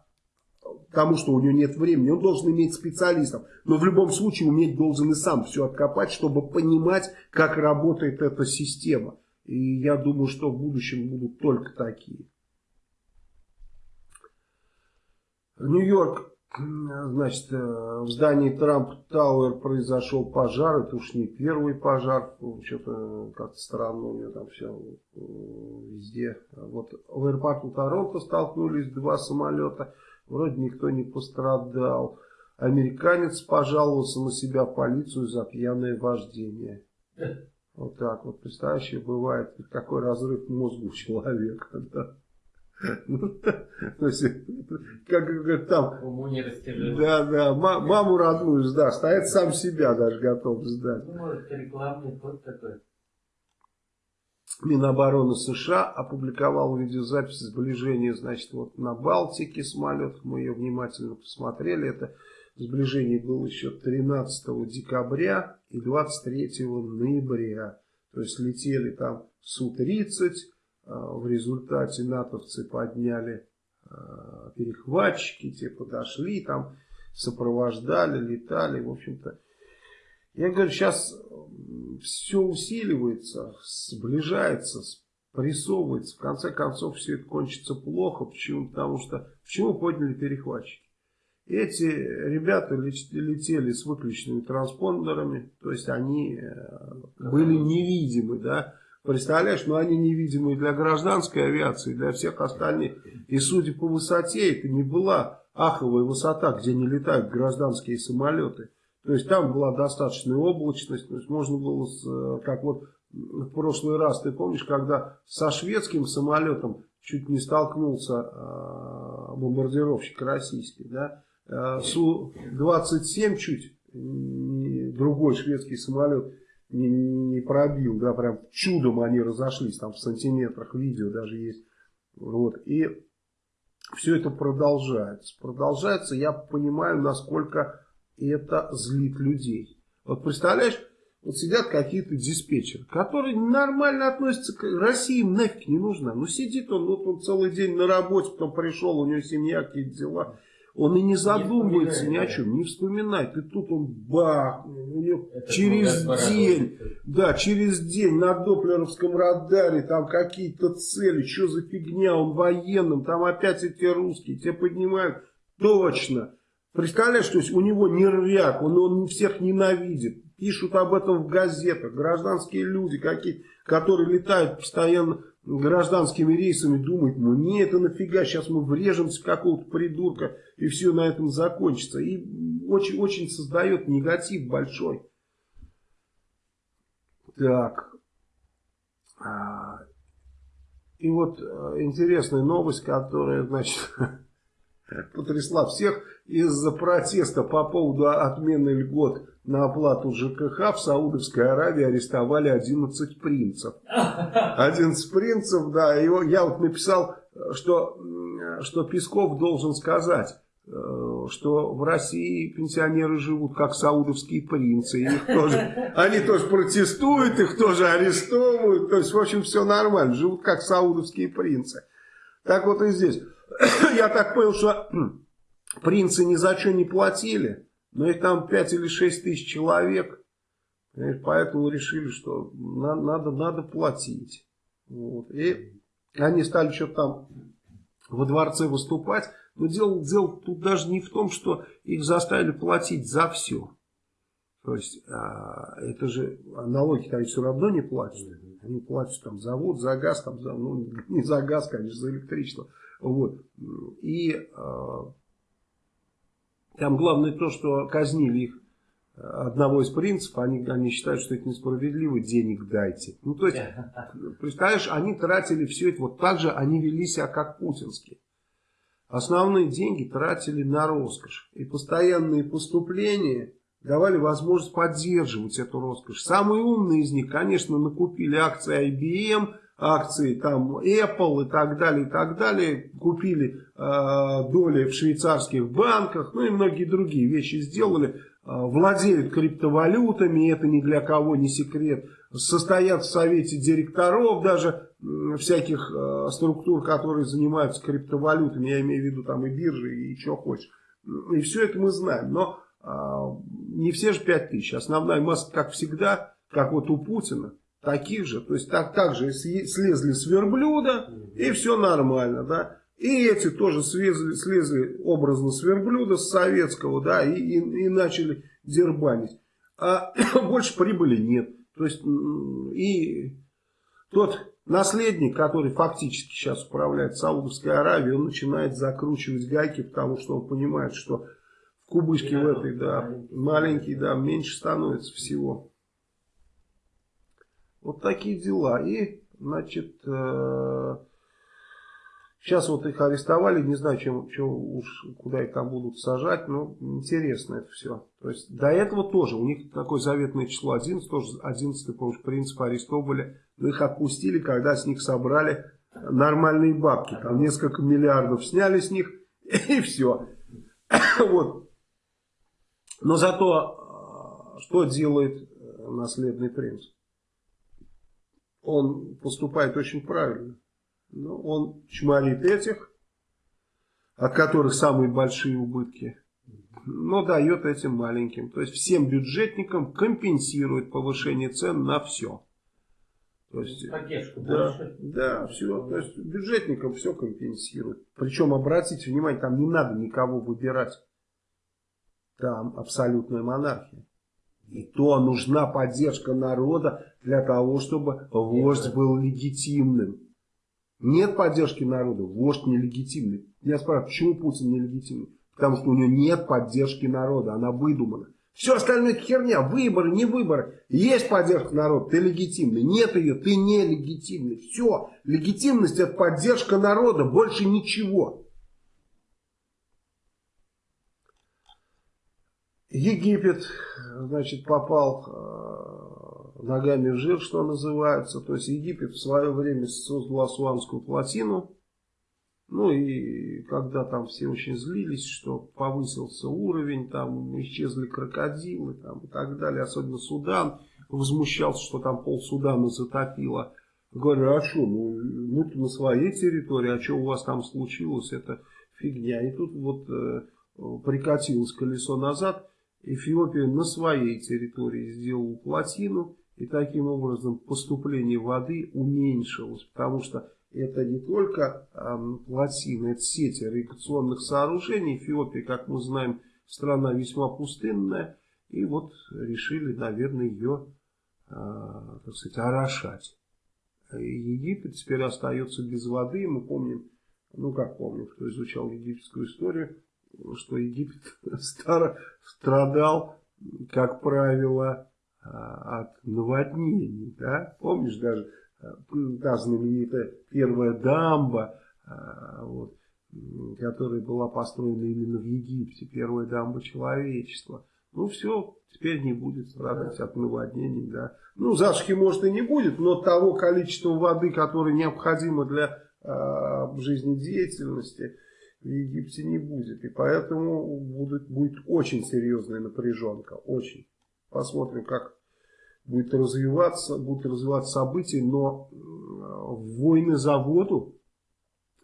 тому, что у него нет времени, он должен иметь специалистов. Но в любом случае уметь должен и сам все откопать, чтобы понимать, как работает эта система. И я думаю, что в будущем будут только такие. Нью-Йорк, значит, э, в здании Трамп Тауэр произошел пожар. Это уж не первый пожар. Что-то как-то странно у него там все э, везде. Вот в аэропорту Торонто столкнулись два самолета. Вроде никто не пострадал. Американец пожаловался на себя в полицию за пьяное вождение. Вот так вот, представляешь, бывает, какой разрыв мозга у человека. Да? Ну, то есть, как говорят, там, да, да, маму родную сдашь, стоит сам себя даже готов сдать. Ну, может, рекламный ход такой. Минобороны США опубликовал видеозапись сближения, значит, вот на Балтике самолетах. Мы ее внимательно посмотрели. Это сближение было еще 13 декабря и 23 ноября. То есть летели там Су-30. А, в результате натовцы подняли а, перехватчики, те подошли, там сопровождали, летали. В общем-то, я говорю, сейчас все усиливается, сближается, прессовывается. В конце концов, все это кончится плохо. Почему? Потому что, почему подняли перехватчики? Эти ребята летели с выключенными транспондерами, то есть они э, были невидимы, да. Представляешь, но ну, они невидимы для гражданской авиации, для всех остальных. И судя по высоте, это не была аховая высота, где не летают гражданские самолеты. То есть там была достаточная облачность, то есть можно было, э, как вот в прошлый раз, ты помнишь, когда со шведским самолетом чуть не столкнулся э, бомбардировщик российский, да, э, Су-27 чуть, другой шведский самолет не, не пробил, да, прям чудом они разошлись, там в сантиметрах видео даже есть, вот, и все это продолжается, продолжается, я понимаю, насколько это злит людей. Вот представляешь, вот сидят какие-то диспетчеры, которые нормально относятся к России, им нафиг не нужна. Ну сидит он, вот он целый день на работе, потом пришел, у него семья, какие-то дела. Он и не задумывается не ни о чем, не вспоминает. И тут он бах, через день, да, через день на доплеровском радаре, там какие-то цели, что за фигня, он военным, там опять эти русские, те поднимают, точно. Представляешь, то есть у него нервяк, он, он всех ненавидит. Пишут об этом в газетах. Гражданские люди, какие, которые летают постоянно гражданскими рейсами, думают, ну не, это нафига, сейчас мы врежемся в какого-то придурка, и все на этом закончится. И очень, очень создает негатив большой. Так. А, и вот э, интересная новость, которая, значит, потрясла всех из-за протеста по поводу отмены льгот на оплату ЖКХ в Саудовской Аравии арестовали 11 принцев. 11 принцев, да, его, я вот написал, что, что Песков должен сказать, э, что в России пенсионеры живут как саудовские принцы. Их тоже, они тоже протестуют, их тоже арестовывают. То есть, в общем, все нормально. Живут как саудовские принцы. Так вот и здесь. Я так понял, что принцы ни за что не платили. Но их там 5 или 6 тысяч человек. Поэтому решили, что надо, надо, надо платить. Вот. И они стали что-то там во дворце выступать. Но дело, дело тут даже не в том, что их заставили платить за все. То есть, а, это же налоги они все равно не платят. Они платят там за воду, за газ, там, за, ну не за газ, конечно, за электричество. Вот. И а, там главное то, что казнили их э, одного из принципов, они, они считают, что это несправедливо, денег дайте. Ну, то есть, представляешь, они тратили все это, вот так же они вели себя, как путинские. Основные деньги тратили на роскошь. И постоянные поступления давали возможность поддерживать эту роскошь. Самые умные из них, конечно, накупили акции IBM, акции там Apple и так далее, и так далее, купили э, доли в швейцарских банках, ну и многие другие вещи сделали, э, владеют криптовалютами, это ни для кого не секрет, состоят в совете директоров даже э, всяких э, структур, которые занимаются криптовалютами, я имею в виду там и биржи, и что хочешь. И все это мы знаем, но э, не все же 5 тысяч, основная масса, как всегда, как вот у Путина, таких же, то есть так, так же слезли с верблюда, и все нормально, да. И эти тоже слезли, слезли образно с верблюда, с советского, да, и, и, и начали дербанить. А больше прибыли нет. То есть, и тот наследник, который фактически сейчас управляет Саудовской Аравией, он начинает закручивать гайки, потому что он понимает, что в кубышке в этой, да, маленький, да, меньше становится всего. Вот такие дела. И, значит, э, сейчас вот их арестовали, не знаю, чем, чем уж, куда их там будут сажать, но интересно это все. То есть, до этого тоже, у них такое заветное число 11, тоже 11, помнишь, принцип арестовывали, но их отпустили, когда с них собрали нормальные бабки. Там несколько миллиардов сняли с них, и все. Вот. Но зато, э, что делает э, наследный принц? Он поступает очень правильно. Но он чморит этих, от которых самые большие убытки, но дает этим маленьким. То есть всем бюджетникам компенсирует повышение цен на все. То есть, Поддержка да, больше. Да, все. То есть бюджетникам все компенсирует. Причем, обратите внимание, там не надо никого выбирать. Там абсолютная монархия. И то нужна поддержка народа для того, чтобы вождь был легитимным. Нет поддержки народа, вождь нелегитимный. Я спрашиваю, почему Путин нелегитимный? Потому что у него нет поддержки народа, она выдумана. Все остальное херня, выборы, не выборы. Есть поддержка народа, ты легитимный. Нет ее, ты нелегитимный. Все, легитимность это поддержка народа, больше ничего. Египет, значит, попал э, ногами в жир, что называется. То есть Египет в свое время создал Асуанскую плотину. Ну и когда там все очень злились, что повысился уровень, там исчезли крокодилы там, и так далее, особенно Судан, возмущался, что там пол Судана затопило. Говорю, а что, ну мы на своей территории, а что у вас там случилось, это фигня. И тут вот э, прикатилось колесо назад, Эфиопия на своей территории сделала плотину, и таким образом поступление воды уменьшилось, потому что это не только э, плотина, это сеть ирригационных сооружений. Эфиопия, как мы знаем, страна весьма пустынная, И вот решили, наверное, ее, а, так сказать, орошать. Египет теперь остается без воды. Мы помним, ну как помним, кто изучал египетскую историю, что Египет страдал, как правило, от наводнений. Да? Помнишь даже а, та знаменитая первая дамба, вот, которая была построена именно в Египте, первая дамба человечества. Ну все, теперь не будет страдать да. от наводнений. Да. Ну засухи может и не будет, но того количества воды, которое необходимо для э, жизнедеятельности в Египте не будет. И поэтому будет, будет очень серьезная напряженка, очень. Посмотрим, как будет развиваться, будут развиваться события, но войны за воду,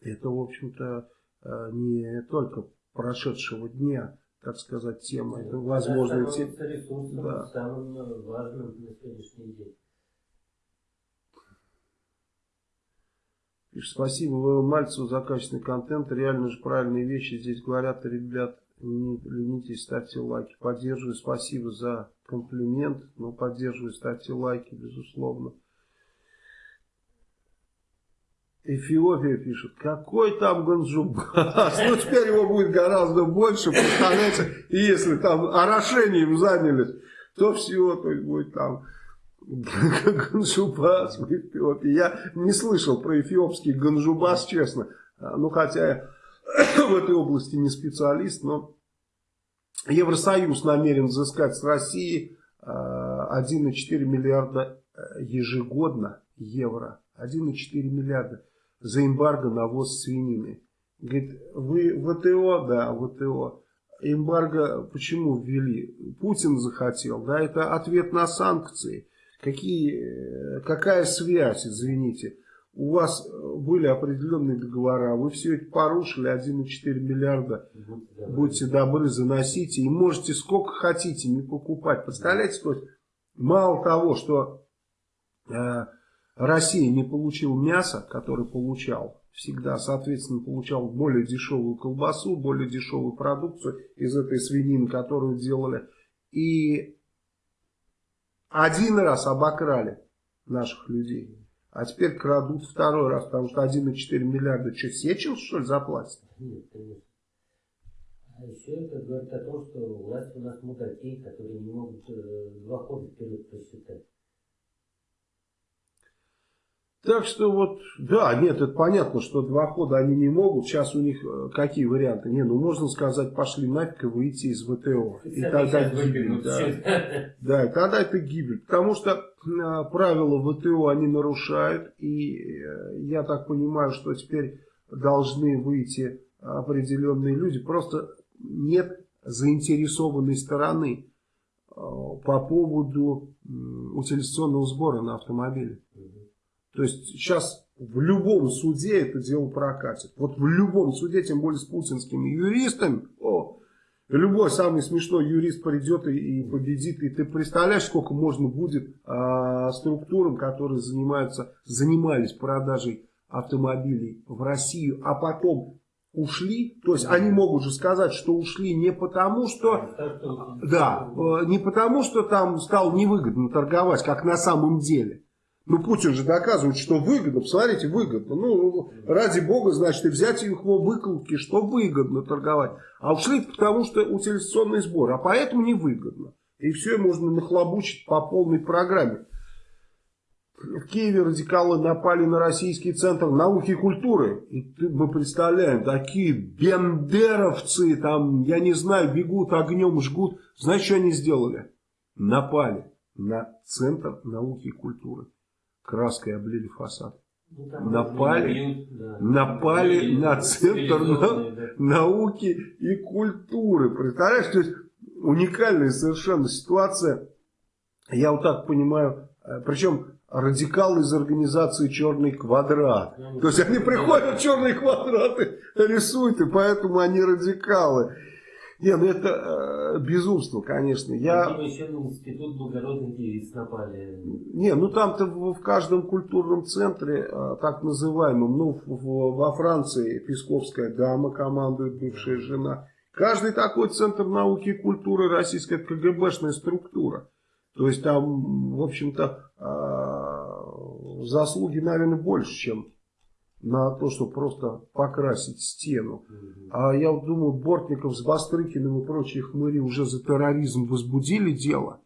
это, в общем-то, э, не только прошедшего дня, так сказать, тема. Это возможно. Те... да. самым важным на сегодняшний день. Спасибо Мальцеву за качественный контент. Реально же правильные вещи здесь говорят. Ребят, не ставьте лайки. Поддерживаю. Спасибо за комплимент. Но поддерживаю, ставьте лайки, безусловно. Эфиопия пишет, какой там Ганджубас, ну теперь его будет гораздо больше, представляете, и если там орошением занялись, то все, то есть будет там Ганджубас в Эфиопии. Я не слышал про эфиопский Ганджубас, честно, ну хотя я в этой области не специалист, но Евросоюз намерен взыскать с России 1,4 миллиарда э, ежегодно евро. 1,4 миллиарда за эмбарго на ввоз свинины. Говорит, вы ВТО, да, ВТО. Эмбарго почему ввели? Путин захотел, да, это ответ на санкции. Какие, какая связь, извините? У вас были определенные договора, вы все это порушили, 1,4 миллиарда, будьте добры, заносите, и можете сколько хотите не покупать. Представляете, то есть, мало того, что э, Россия не получил мясо, которое получал всегда, соответственно, получал более дешевую колбасу, более дешевую продукцию из этой свинины, которую делали. И один раз обокрали наших людей, а теперь крадут второй раз, потому что 1,4 миллиарда, что, Сечил, что ли, заплатит? Нет, конечно. А еще это говорит о том, что власть у нас мудаки, которые не могут э, два хода вперед посчитать. Так что вот, да, нет, это понятно, что два хода они не могут. Сейчас у них э, какие варианты? Не, ну можно сказать, пошли нафиг и выйти из ВТО. И тогда гибель. Да. да, тогда это гибель. Потому что э, правила ВТО они нарушают. И э, я так понимаю, что теперь должны выйти определенные люди. Просто нет заинтересованной стороны по поводу утилизационного сбора на автомобиле. То есть сейчас в любом суде это дело прокатит. Вот в любом суде, тем более с путинскими юристами, о, любой самый смешной юрист придет и, и победит. И ты представляешь, сколько можно будет а, структурам, которые занимаются, занимались продажей автомобилей в Россию, а потом ушли, то есть они могут же сказать, что ушли не потому, что, да, э, не потому, что там стало невыгодно торговать, как на самом деле, ну, Путин же доказывает, что выгодно. Посмотрите, выгодно. Ну, ради бога, значит, и взять их его выкладки, что выгодно торговать. А ушли потому, что утилизационный сбор. А поэтому невыгодно. И все можно нахлобучить по полной программе. В Киеве радикалы напали на российский центр науки и культуры. И мы представляем, такие бендеровцы, там, я не знаю, бегут огнем, жгут. Знаете, что они сделали? Напали на центр науки и культуры краской облили фасад. Ну, напали, бьют, да. напали на центр на, науки и культуры. Представляешь, то есть уникальная совершенно ситуация. Я вот так понимаю, э, причем радикалы из организации «Черный квадрат». Ну, то есть они приходят, черные квадраты рисуют, и поэтому они радикалы. Не, ну это э, безумство, конечно. Я... Видимо, еще на институт благородных девиц напали. Не, ну там-то в, в каждом культурном центре, э, так называемом, ну в, в, во Франции Песковская дама командует, бывшая жена Каждый такой центр науки и культуры российская КГБшная структура. То есть там, в общем-то, а, заслуги, наверное, больше, чем на то, чтобы просто покрасить стену. А я вот думаю, Бортников с Бастрыкиным и прочие хмыри уже за терроризм возбудили дело.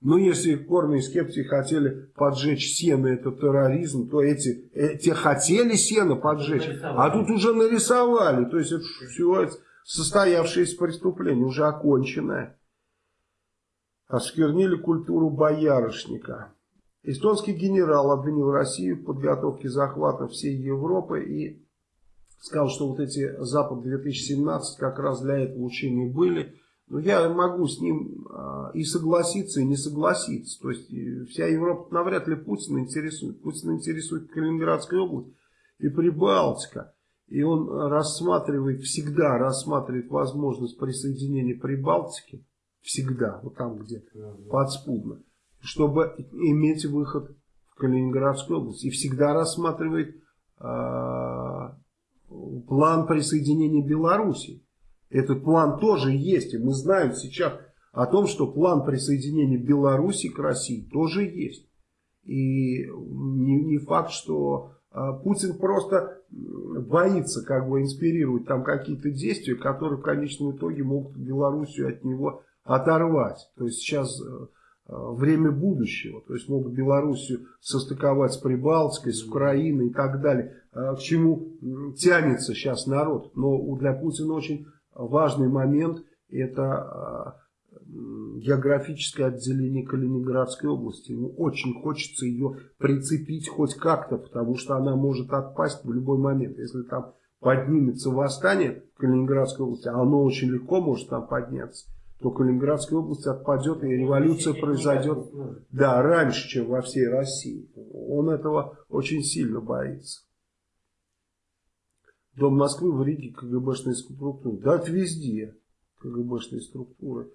Но если корные скептики хотели поджечь сено, это терроризм, то эти, эти хотели сено поджечь, а тут уже нарисовали. То есть это все состоявшееся преступление, уже оконченное. Осквернили культуру боярышника. Эстонский генерал обвинил Россию в подготовке захвата всей Европы и сказал, что вот эти Запад-2017 как раз для этого учения были. Но я могу с ним а, и согласиться, и не согласиться. То есть вся Европа навряд ли Путина интересует. Путина интересует Калининградская область и Прибалтика. И он рассматривает, всегда рассматривает возможность присоединения Прибалтики. Всегда, вот там где-то, подспудно. Чтобы иметь выход в Калининградскую область. И всегда рассматривает э, план присоединения Белоруссии. Этот план тоже есть. И мы знаем сейчас о том, что план присоединения Беларуси к России тоже есть. И не, не факт, что а, Путин просто боится как бы инспирировать там какие-то действия, которые в конечном итоге могут Белоруссию от него оторвать. То есть сейчас э, э, время будущего. То есть могут Белоруссию состыковать с Прибалтикой, с Украиной и так далее. А, к чему тянется сейчас народ. Но для Путина очень важный момент это а, географическое отделение Калининградской области. Ему очень хочется ее прицепить хоть как-то, потому что она может отпасть в любой момент. Если там поднимется восстание в Калининградской области, а оно очень легко может там подняться, то Калининградская область отпадет, и революция произойдет да, раньше, чем во всей России. Он этого очень сильно боится. Дом Москвы в Риге КГБшные структуры. Да, это везде КГБшные структуры.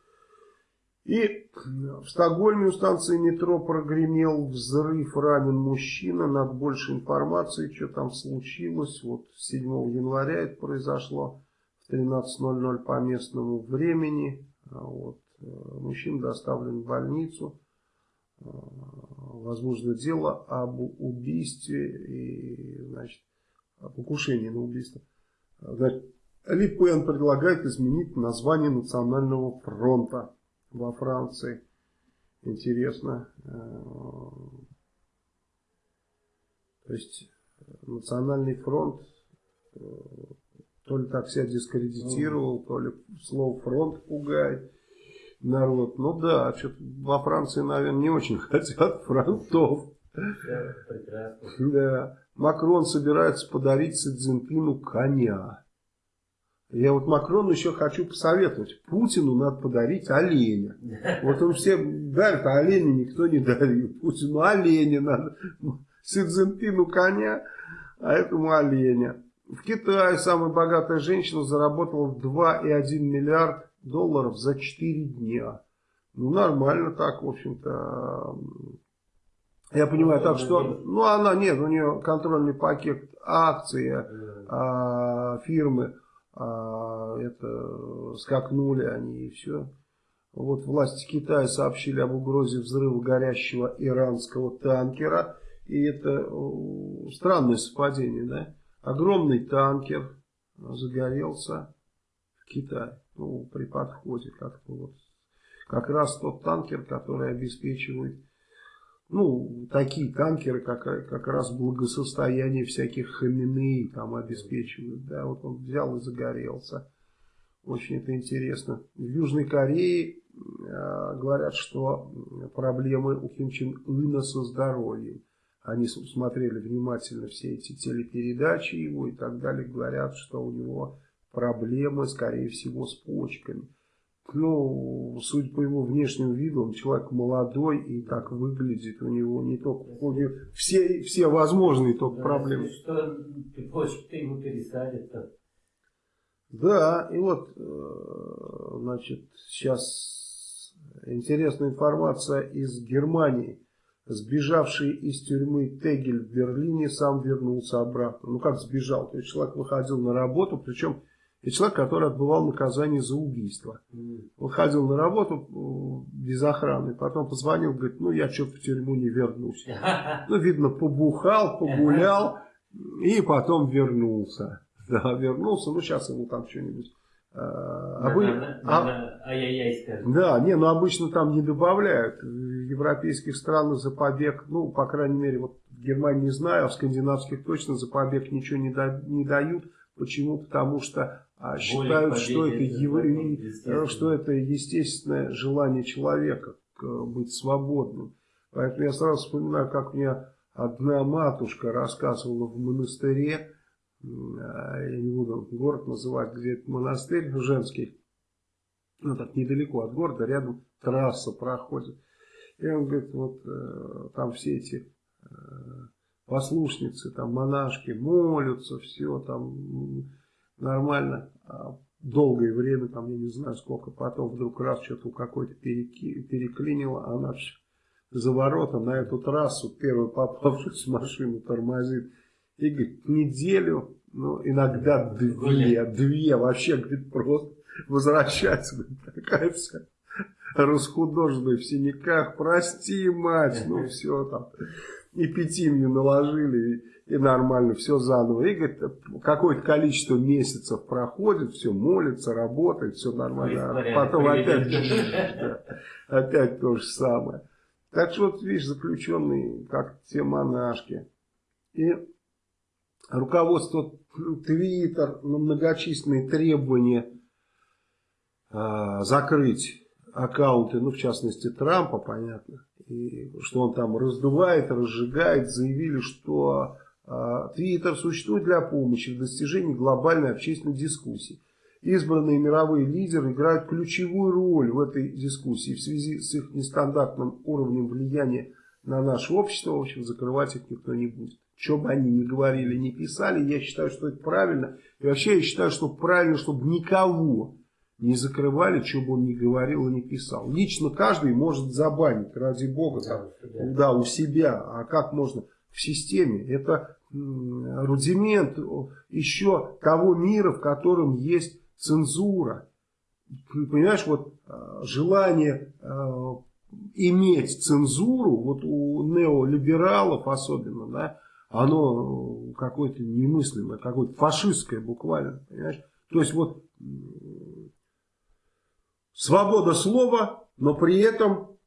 И в Стокгольме у станции метро прогремел взрыв, ранен мужчина. Надо больше информации, что там случилось. Вот 7 января это произошло в 13.00 по местному времени. А вот. Э, мужчина доставлен в больницу. Э, возможно, дело об убийстве и, значит, о покушении на убийство. Значит, Ли предлагает изменить название Национального фронта во Франции. Интересно. Э, то есть Национальный фронт то ли так себя дискредитировал, то ли слово фронт пугает народ. Ну да, что-то во Франции, наверное, не очень хотят фронтов. Да. Макрон собирается подарить Си Цзиньпину коня. Я вот Макрону еще хочу посоветовать. Путину надо подарить оленя. Вот он все дарит, а оленя никто не дарил. Путину оленя надо. Си Цзиньпину коня, а этому оленя. В Китае самая богатая женщина заработала 2,1 миллиард долларов за 4 дня. Ну, нормально так, в общем-то. Я понимаю, так что, ну, она, нет, у нее контрольный пакет акций а, фирмы а, это скакнули они и все. Вот власти Китая сообщили об угрозе взрыва горящего иранского танкера. И это странное совпадение, да? Огромный танкер загорелся в Китае. Ну, при подходе как-то вот. Как раз тот танкер, который обеспечивает ну, такие танкеры как, как раз благосостояние всяких хамины там обеспечивают. Да, вот он взял и загорелся. Очень это интересно. В Южной Корее э, говорят, что проблемы у Ким Чен Ына со здоровьем. Они смотрели внимательно все эти телепередачи его и так далее. Говорят, что у него проблемы, скорее всего, с почками ну, судя по его внешнему виду, он человек молодой и так выглядит. У него не только у него все, все возможные только да, проблемы. Что почки ему пересадят -то. Да, и вот, э, значит, сейчас интересная информация из Германии. Сбежавший из тюрьмы Тегель в Берлине сам вернулся обратно. Ну как сбежал? То есть человек выходил на работу, причем Это человек, который отбывал наказание за убийство. Он ходил на работу без охраны, потом позвонил, говорит, ну я что-то в тюрьму не вернусь. Ну, видно, побухал, погулял и потом вернулся. Да, вернулся, ну сейчас ему там что-нибудь а, Обы... А... Да, не, ну обычно там не добавляют. Европейских странах за побег, ну, по крайней мере, вот в Германии не знаю, а в скандинавских точно за побег ничего не, да, не дают. Почему? Потому что а, считают, что это, ев... что это естественное желание человека быть свободным. Поэтому я сразу вспоминаю, как мне одна матушка рассказывала в монастыре, а, я не буду город называть, где это монастырь женский, ну так недалеко от города, рядом трасса проходит. И он говорит, вот э, там все эти э, послушницы, там монашки молятся, все там нормально. А долгое время, там я не знаю сколько, потом вдруг раз что-то у какой-то переклинило, она за воротом на эту трассу, первую попавшуюся машину тормозит. И говорит, неделю, ну иногда две, две, вообще, говорит, просто возвращается, говорит, такая вся расхудоженная в синяках, прости, мать, ну все там, и пятимью наложили, и, и нормально, все заново. И, говорит, какое-то количество месяцев проходит, все молится, работает, все нормально, а потом опять, опять то же самое. Так что вот, видишь, заключенные, как те монашки. И руководство Твиттер на многочисленные требования э, закрыть аккаунты, ну, в частности, Трампа, понятно, и что он там раздувает, разжигает, заявили, что Твиттер э, существует для помощи в достижении глобальной общественной дискуссии избранные мировые лидеры играют ключевую роль в этой дискуссии в связи с их нестандартным уровнем влияния на наше общество. В общем, закрывать их никто не будет. Что бы они ни говорили, ни писали, я считаю, что это правильно. И вообще я считаю, что правильно, чтобы никого не закрывали, что бы он ни говорил и не писал. Лично каждый может забанить, ради бога, да, там, да, у себя. А как можно в системе? Это рудимент еще того мира, в котором есть цензура. Понимаешь, вот а, желание а, иметь цензуру, вот у неолибералов особенно, да, оно какое-то немыслимое, какое-то фашистское буквально, понимаешь? То есть вот свобода слова, но при этом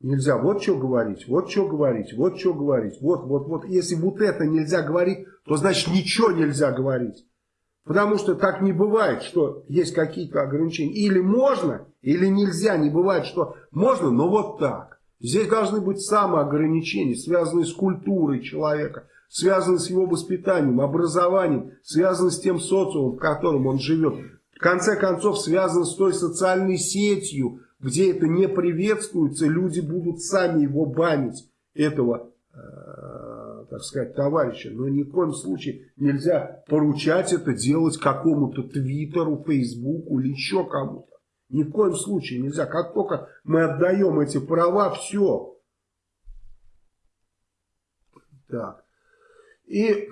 нельзя вот что говорить, вот что говорить, вот что говорить, вот, вот, вот. Если вот это нельзя говорить, то значит ничего нельзя говорить. Потому что так не бывает, что есть какие-то ограничения. Или можно, или нельзя. Не бывает, что можно, но вот так. Здесь должны быть самоограничения, связанные с культурой человека, связанные с его воспитанием, образованием, связанные с тем социумом, в котором он живет. В конце концов, связаны с той социальной сетью, где это не приветствуется, люди будут сами его банить, этого э, так сказать, товарища. Но ни в коем случае нельзя поручать это делать какому-то Твиттеру, Фейсбуку или еще кому-то. Ни в коем случае нельзя. Как только мы отдаем эти права, все. Так. И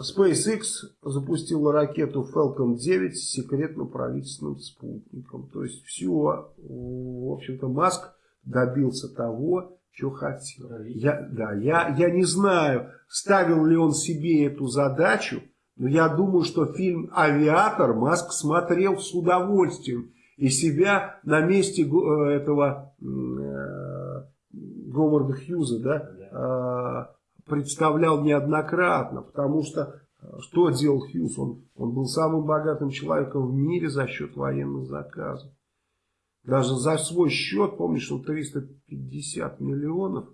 SpaceX запустила ракету Falcon 9 с секретным правительственным спутником. То есть все, в общем-то, Маск добился того, что хотел. Я, да, я, я не знаю, ставил ли он себе эту задачу, но я думаю, что фильм «Авиатор» Маск смотрел с удовольствием. И себя на месте э, этого э, Говарда Хьюза да, э, представлял неоднократно. Потому что э, что делал Хьюз? Он, он был самым богатым человеком в мире за счет военных заказов. Даже за свой счет, помнишь, он 350 миллионов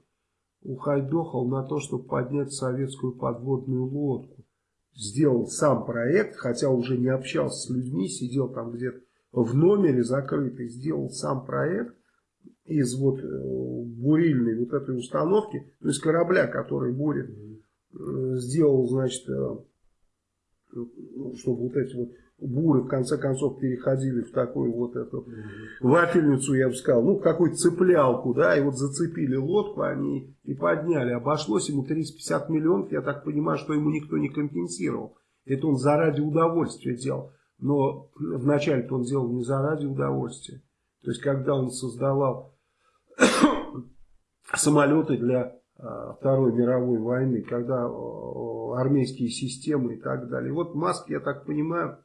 ухайдохал на то, чтобы поднять советскую подводную лодку. Сделал сам проект, хотя уже не общался с людьми, сидел там где-то в номере закрытый, сделал сам проект из вот э, бурильной вот этой установки, то есть корабля, который бурит, э, сделал, значит, э, ну, чтобы вот эти вот буры в конце концов переходили в такую вот эту вафельницу, я бы сказал, ну, какую-то цеплялку, да, и вот зацепили лодку они и подняли. Обошлось ему 350 миллионов, я так понимаю, что ему никто не компенсировал. Это он заради удовольствия делал. Но вначале он делал не заради удовольствия. То есть, когда он создавал самолеты для а, Второй мировой войны, когда армейские системы и так далее. Вот Маск, я так понимаю,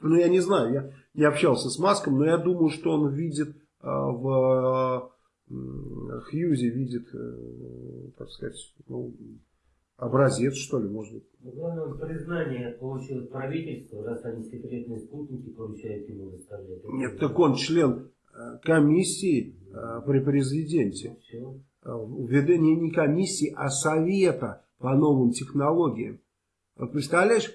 ну я не знаю, я не общался с Маском, но я думаю, что он видит а, в Хьюзе, видит, э, так сказать, ну, образец, что ли, может быть. Ну, главное, признание получил правительство, раз они секретные спутники поручают ему выставлять. Нет, так он член э, комиссии при президенте. Все. Введение не комиссии, а совета по новым технологиям. Вот представляешь,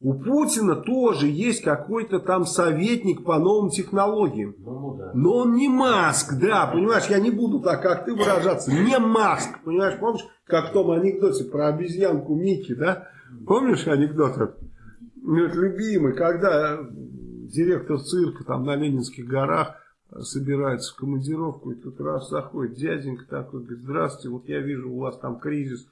у Путина тоже есть какой-то там советник по новым технологиям. Ну, да. Но он не Маск, да, понимаешь, я не буду так, как ты выражаться. Не Маск, понимаешь, помнишь, как в том анекдоте про обезьянку Микки, да? Помнишь анекдот? Ну, любимый, когда директор цирка там на Ленинских горах собирается в командировку, и тут раз заходит дяденька такой, говорит, здравствуйте, вот я вижу, у вас там кризис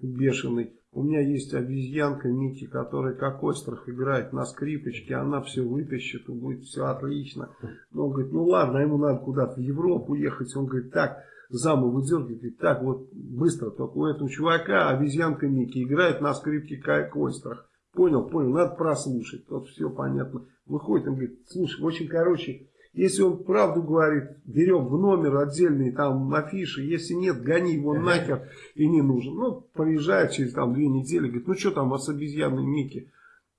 бешеный. У меня есть обезьянка Микки, которая как остров играет на скрипочке, она все вытащит, и будет все отлично. Но он говорит, ну ладно, ему надо куда-то в Европу ехать. Он говорит, так, заму выдергивает, говорит, так вот быстро, только у этого чувака обезьянка Микки играет на скрипке как остров. Понял, понял, надо прослушать. Тут все понятно. Выходит, он говорит, слушай, очень короче, если он правду говорит, берем в номер отдельные там афиши. Если нет, гони его нахер и не нужен. Ну, приезжает через там две недели, говорит, ну что там, вас обезьяны Мики?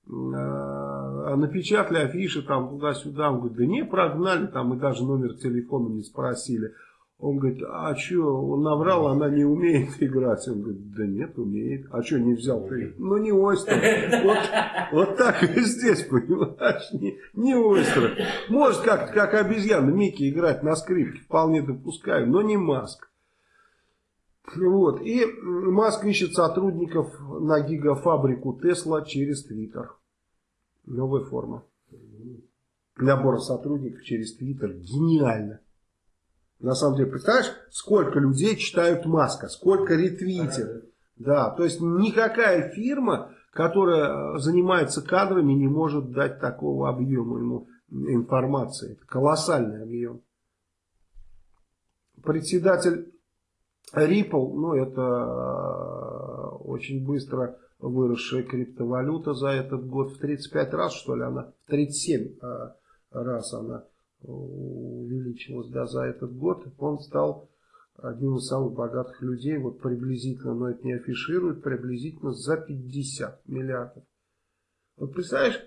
А, напечатали афиши там туда-сюда. Он говорит, да не, прогнали там, мы даже номер телефона не спросили. Он говорит, а что, он наврал, она не умеет играть. Он говорит, да нет, умеет. А что не взял ты? Ну не Ойстер. Вот, вот так и здесь, понимаешь, не, не Ойстер. Может как, как обезьяна Микки играть на скрипке, вполне допускаю, но не Маск. Вот. И Маск ищет сотрудников на гигафабрику Тесла через Твиттер. Новая форма. Набор сотрудников через Твиттер. Гениально. На самом деле, представляешь, сколько людей читают Маска, сколько ретвитят. Да, то есть никакая фирма, которая занимается кадрами, не может дать такого объема ему информации. Это колоссальный объем. Председатель Ripple, ну это э, очень быстро выросшая криптовалюта за этот год в 35 раз, что ли, она, в 37 э, раз она увеличилось да, за этот год. Он стал одним из самых богатых людей, вот приблизительно, но это не афиширует, приблизительно за 50 миллиардов. Вот представляешь,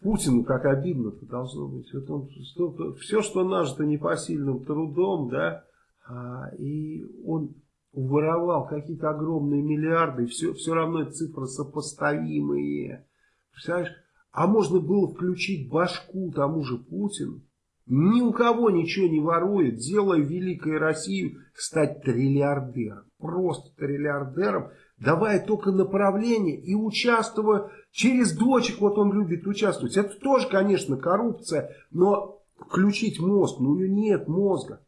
Путину как обидно-то должно быть. Вот он столько, все, что нажито непосильным трудом, да, а, и он воровал какие-то огромные миллиарды, все, все равно цифры сопоставимые. Представляешь? А можно было включить башку тому же Путину. Ни у кого ничего не ворует, делая великой Россию стать триллиардером. Просто триллиардером, давая только направление и участвуя через дочек, вот он любит участвовать. Это тоже, конечно, коррупция, но включить мозг, ну у него нет мозга.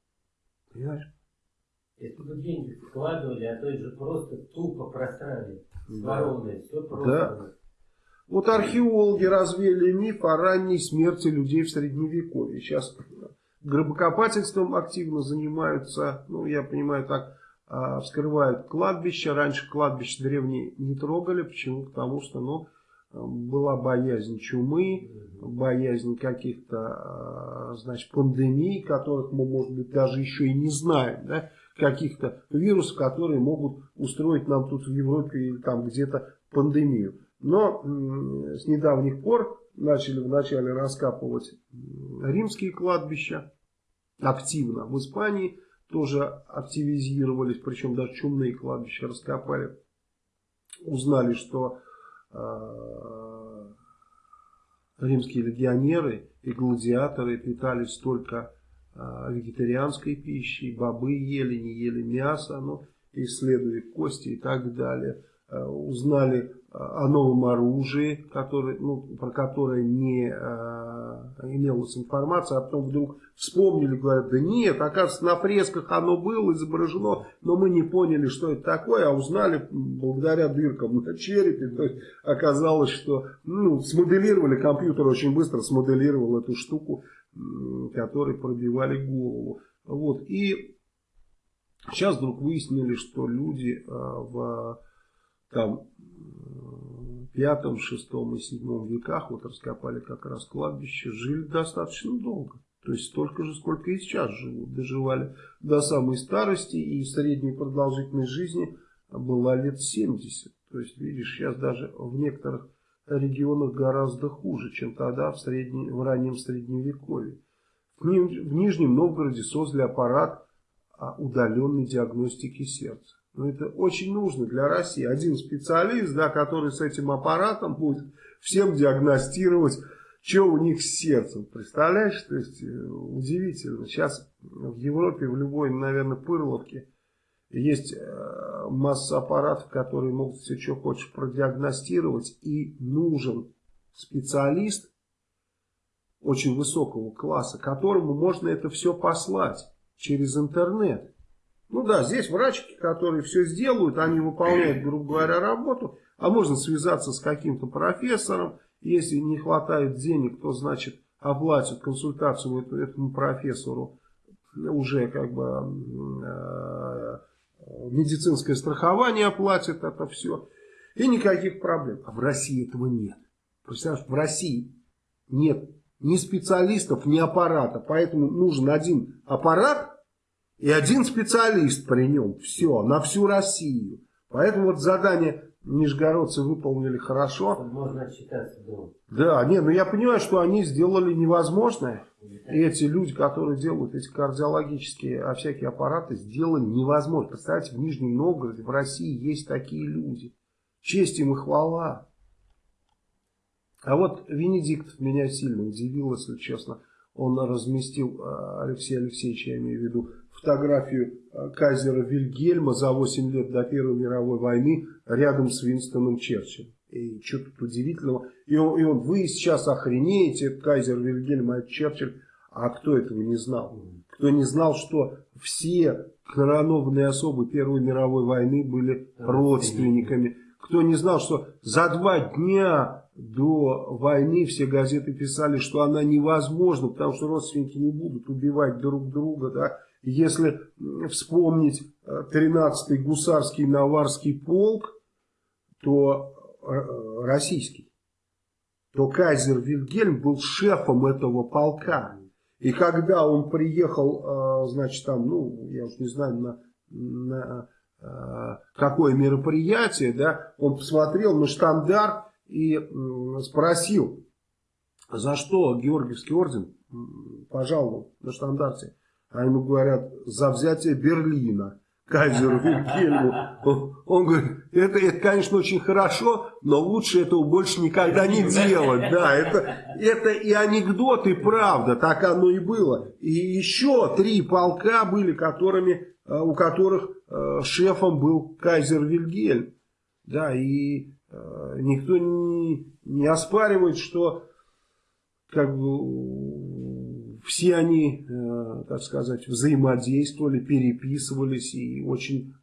Понимаешь? Если бы деньги вкладывали, а то это же просто тупо просрали. Да. все просто. Да. Вот археологи развели миф о ранней смерти людей в Средневековье. Сейчас гробокопательством активно занимаются, ну, я понимаю, так, а, вскрывают кладбища. Раньше кладбища древние не трогали. Почему? Потому что, ну, была боязнь чумы, боязнь каких-то, а, значит, пандемий, которых мы, может быть, даже еще и не знаем, да, каких-то вирусов, которые могут устроить нам тут в Европе или там где-то пандемию. Но с недавних пор начали вначале раскапывать римские кладбища активно. В Испании тоже активизировались, причем даже чумные кладбища раскопали. Узнали, что э, римские легионеры и гладиаторы питались только э, вегетарианской пищей, бобы ели, не ели мясо, но исследуя кости и так далее. Э, узнали о новом оружии, который, ну, про которое не э, имелась информация, а потом вдруг вспомнили, говорят, да нет, оказывается, на фресках оно было изображено, но мы не поняли, что это такое, а узнали благодаря дыркам на черепе, то есть оказалось, что ну, смоделировали, компьютер очень быстро смоделировал эту штуку, которой пробивали голову. Вот, и сейчас вдруг выяснили, что люди а, в там пятом, шестом и седьмом веках, вот раскопали как раз кладбище, жили достаточно долго. То есть столько же, сколько и сейчас живут. Доживали до самой старости и средней продолжительность жизни была лет 70. То есть, видишь, сейчас даже в некоторых регионах гораздо хуже, чем тогда в, средне, в раннем средневековье. В, Нижнем Новгороде создали аппарат удаленной диагностики сердца. Но это очень нужно для России. Один специалист, да, который с этим аппаратом будет всем диагностировать, что у них с сердцем. Представляешь? То есть, э, удивительно. Сейчас в Европе, в любой, наверное, пырловке есть э, масса аппаратов, которые могут все, что хочешь, продиагностировать. И нужен специалист очень высокого класса, которому можно это все послать через интернет. Ну да, здесь врачки, которые все сделают, они выполняют, грубо говоря, работу, а можно связаться с каким-то профессором, если не хватает денег, то значит оплатят консультацию этому профессору уже как бы э, медицинское страхование оплатит это все. И никаких проблем. А в России этого нет. Представляешь, в России нет ни специалистов, ни аппарата. Поэтому нужен один аппарат, и один специалист при нем. Все, на всю Россию. Поэтому вот задание нижегородцы выполнили хорошо. Можно отчитаться дома. Да, не, ну я понимаю, что они сделали невозможное. И эти люди, которые делают эти кардиологические а всякие аппараты, сделали невозможно. Представьте, в Нижнем Новгороде, в России есть такие люди. Честь им и хвала. А вот Венедиктов меня сильно удивил, если честно. Он разместил, а, Алексей Алексеевич, я имею в виду, фотографию э, кайзера Вильгельма за 8 лет до Первой мировой войны рядом с Винстоном Черчиллем. И что тут удивительного. И он, и он, вы сейчас охренеете, кайзер Вильгельм, а Черчилль. А кто этого не знал? Кто не знал, что все коронованные особы Первой мировой войны были родственниками. Кто не знал, что за два дня до войны все газеты писали, что она невозможна, потому что родственники не будут убивать друг друга, да, если вспомнить 13-й э, гусарский наварский полк, то э, российский, то кайзер Вильгельм был шефом этого полка. И когда он приехал, э, значит, там, ну, я уж не знаю, на, на какое мероприятие, да, он посмотрел на штандарт и спросил, за что Георгиевский орден пожаловал на штандарте. А ему говорят, за взятие Берлина. Кайзеру Вильгельму. Он, он говорит, это, это, конечно, очень хорошо, но лучше этого больше никогда не делать. Да, это, это и анекдот, и правда, так оно и было. И еще три полка были, которыми, э, у которых э, шефом был кайзер Вильгельм. Да, и э, никто не, не оспаривает, что как бы все они, э, так сказать, взаимодействовали, переписывались и очень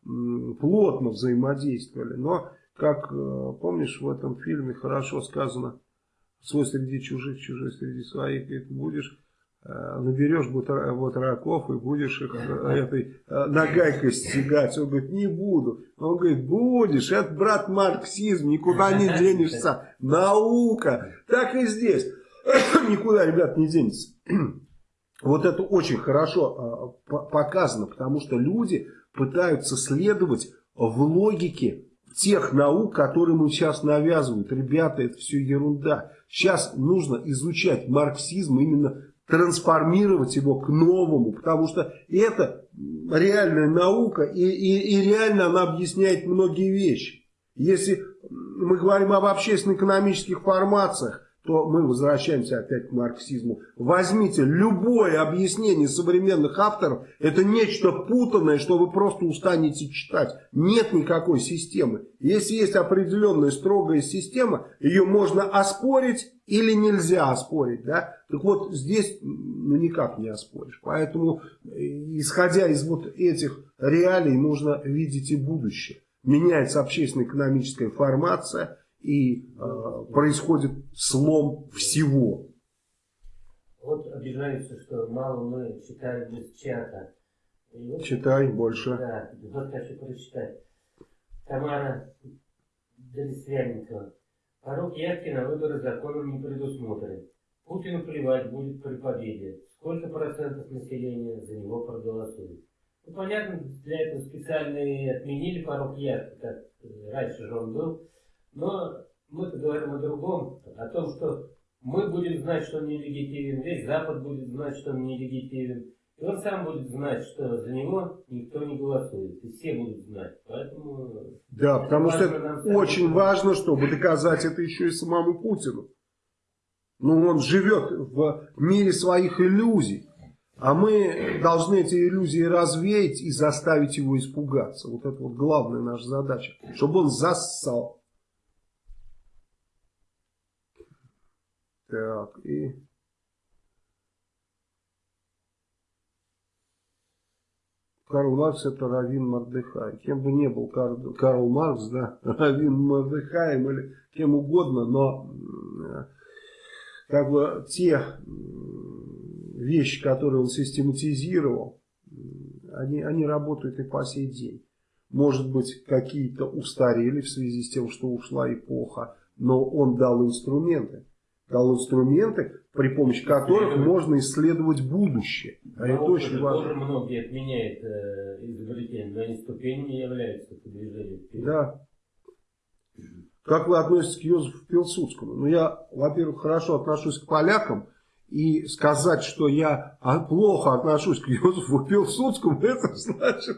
плотно взаимодействовали. Но, как э, помнишь, в этом фильме хорошо сказано, свой среди чужих, чужой среди своих, и ты будешь э, наберешь вот раков и будешь их этой нагайкой стягать. Он говорит, не буду. Он говорит, будешь, это, брат, марксизм, никуда не денешься. Наука. Так и здесь. Никуда, ребят, не денется. Вот это очень хорошо а, показано, потому что люди пытаются следовать в логике тех наук, которые мы сейчас навязывают. Ребята, это все ерунда. Сейчас нужно изучать марксизм, именно трансформировать его к новому, потому что это реальная наука, и, и, и реально она объясняет многие вещи. Если мы говорим об общественно-экономических формациях, то мы возвращаемся опять к марксизму. Возьмите любое объяснение современных авторов, это нечто путанное, что вы просто устанете читать. Нет никакой системы. Если есть определенная строгая система, ее можно оспорить или нельзя оспорить. Да? Так вот, здесь ну, никак не оспоришь. Поэтому, исходя из вот этих реалий, нужно видеть и будущее. Меняется общественно-экономическая формация – и э, происходит слом всего. Вот обижаются, что мало мы читаем без чата. Вот, Читай больше. Да, вот хочу прочитать. Тамара Дресвянникова. Порог явки на выборы законом не предусмотрен. Путину плевать будет при победе. Сколько процентов населения за него проголосует? Ну, понятно, для этого специально и отменили порог явки, как раньше же он был. Но мы-то говорим о другом, о том, что мы будем знать, что он нелегитимен, весь Запад будет знать, что он нелегитимен. И он сам будет знать, что за него никто не голосует. И все будут знать. Поэтому... Да, потому что это очень важно, чтобы доказать это еще и самому Путину. Ну, он живет в мире своих иллюзий. А мы должны эти иллюзии развеять и заставить его испугаться. Вот это вот главная наша задача. Чтобы он зассал. Так, и... Карл Маркс это Равин Мордыхай. Кем бы ни был Карл, Карл Маркс, да, Равин Мордыхаем или кем угодно, но как бы те вещи, которые он систематизировал, они, они работают и по сей день. Может быть, какие-то устарели в связи с тем, что ушла эпоха, но он дал инструменты дал инструменты, при помощи которых можно исследовать будущее. А это очень важно. Тоже многие отменяют э, изобретения, но они ступенями являются по движению. Да. Как вы относитесь к Йозефу Пилсудскому? Ну, я, во-первых, хорошо отношусь к полякам, и сказать, что я плохо отношусь к Йозефу Пилсудскому, это значит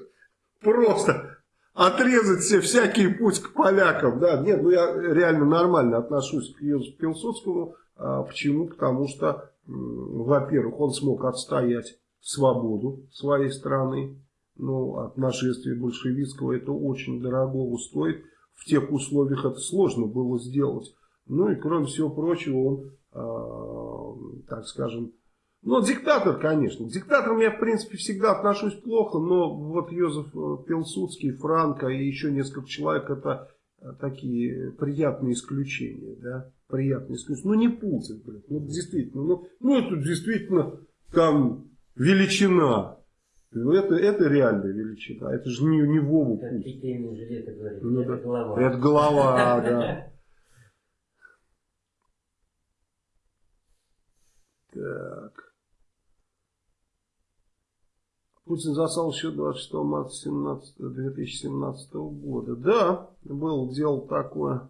просто отрезать все всякий путь к полякам. Да, нет, ну я реально нормально отношусь к Йозефу Пилсудскому. А почему? Потому что, во-первых, он смог отстоять свободу своей страны. Ну, от нашествия большевистского это очень дорого стоит. В тех условиях это сложно было сделать. Ну и кроме всего прочего, он, э, так скажем, ну, диктатор, конечно. К диктаторам я, в принципе, всегда отношусь плохо, но вот Йозеф э, Пилсудский, Франко и еще несколько человек, это э, такие приятные исключения, да приятный искусство. Ну не Путин, блядь, ну действительно, ну, ну это действительно там величина. Это, это реальная величина, это же не, не Вову Путин. Ну, это да. голова. Это голова, да. Так. Путин засал еще 26 марта 17, 2017 года. Да, был дело такое.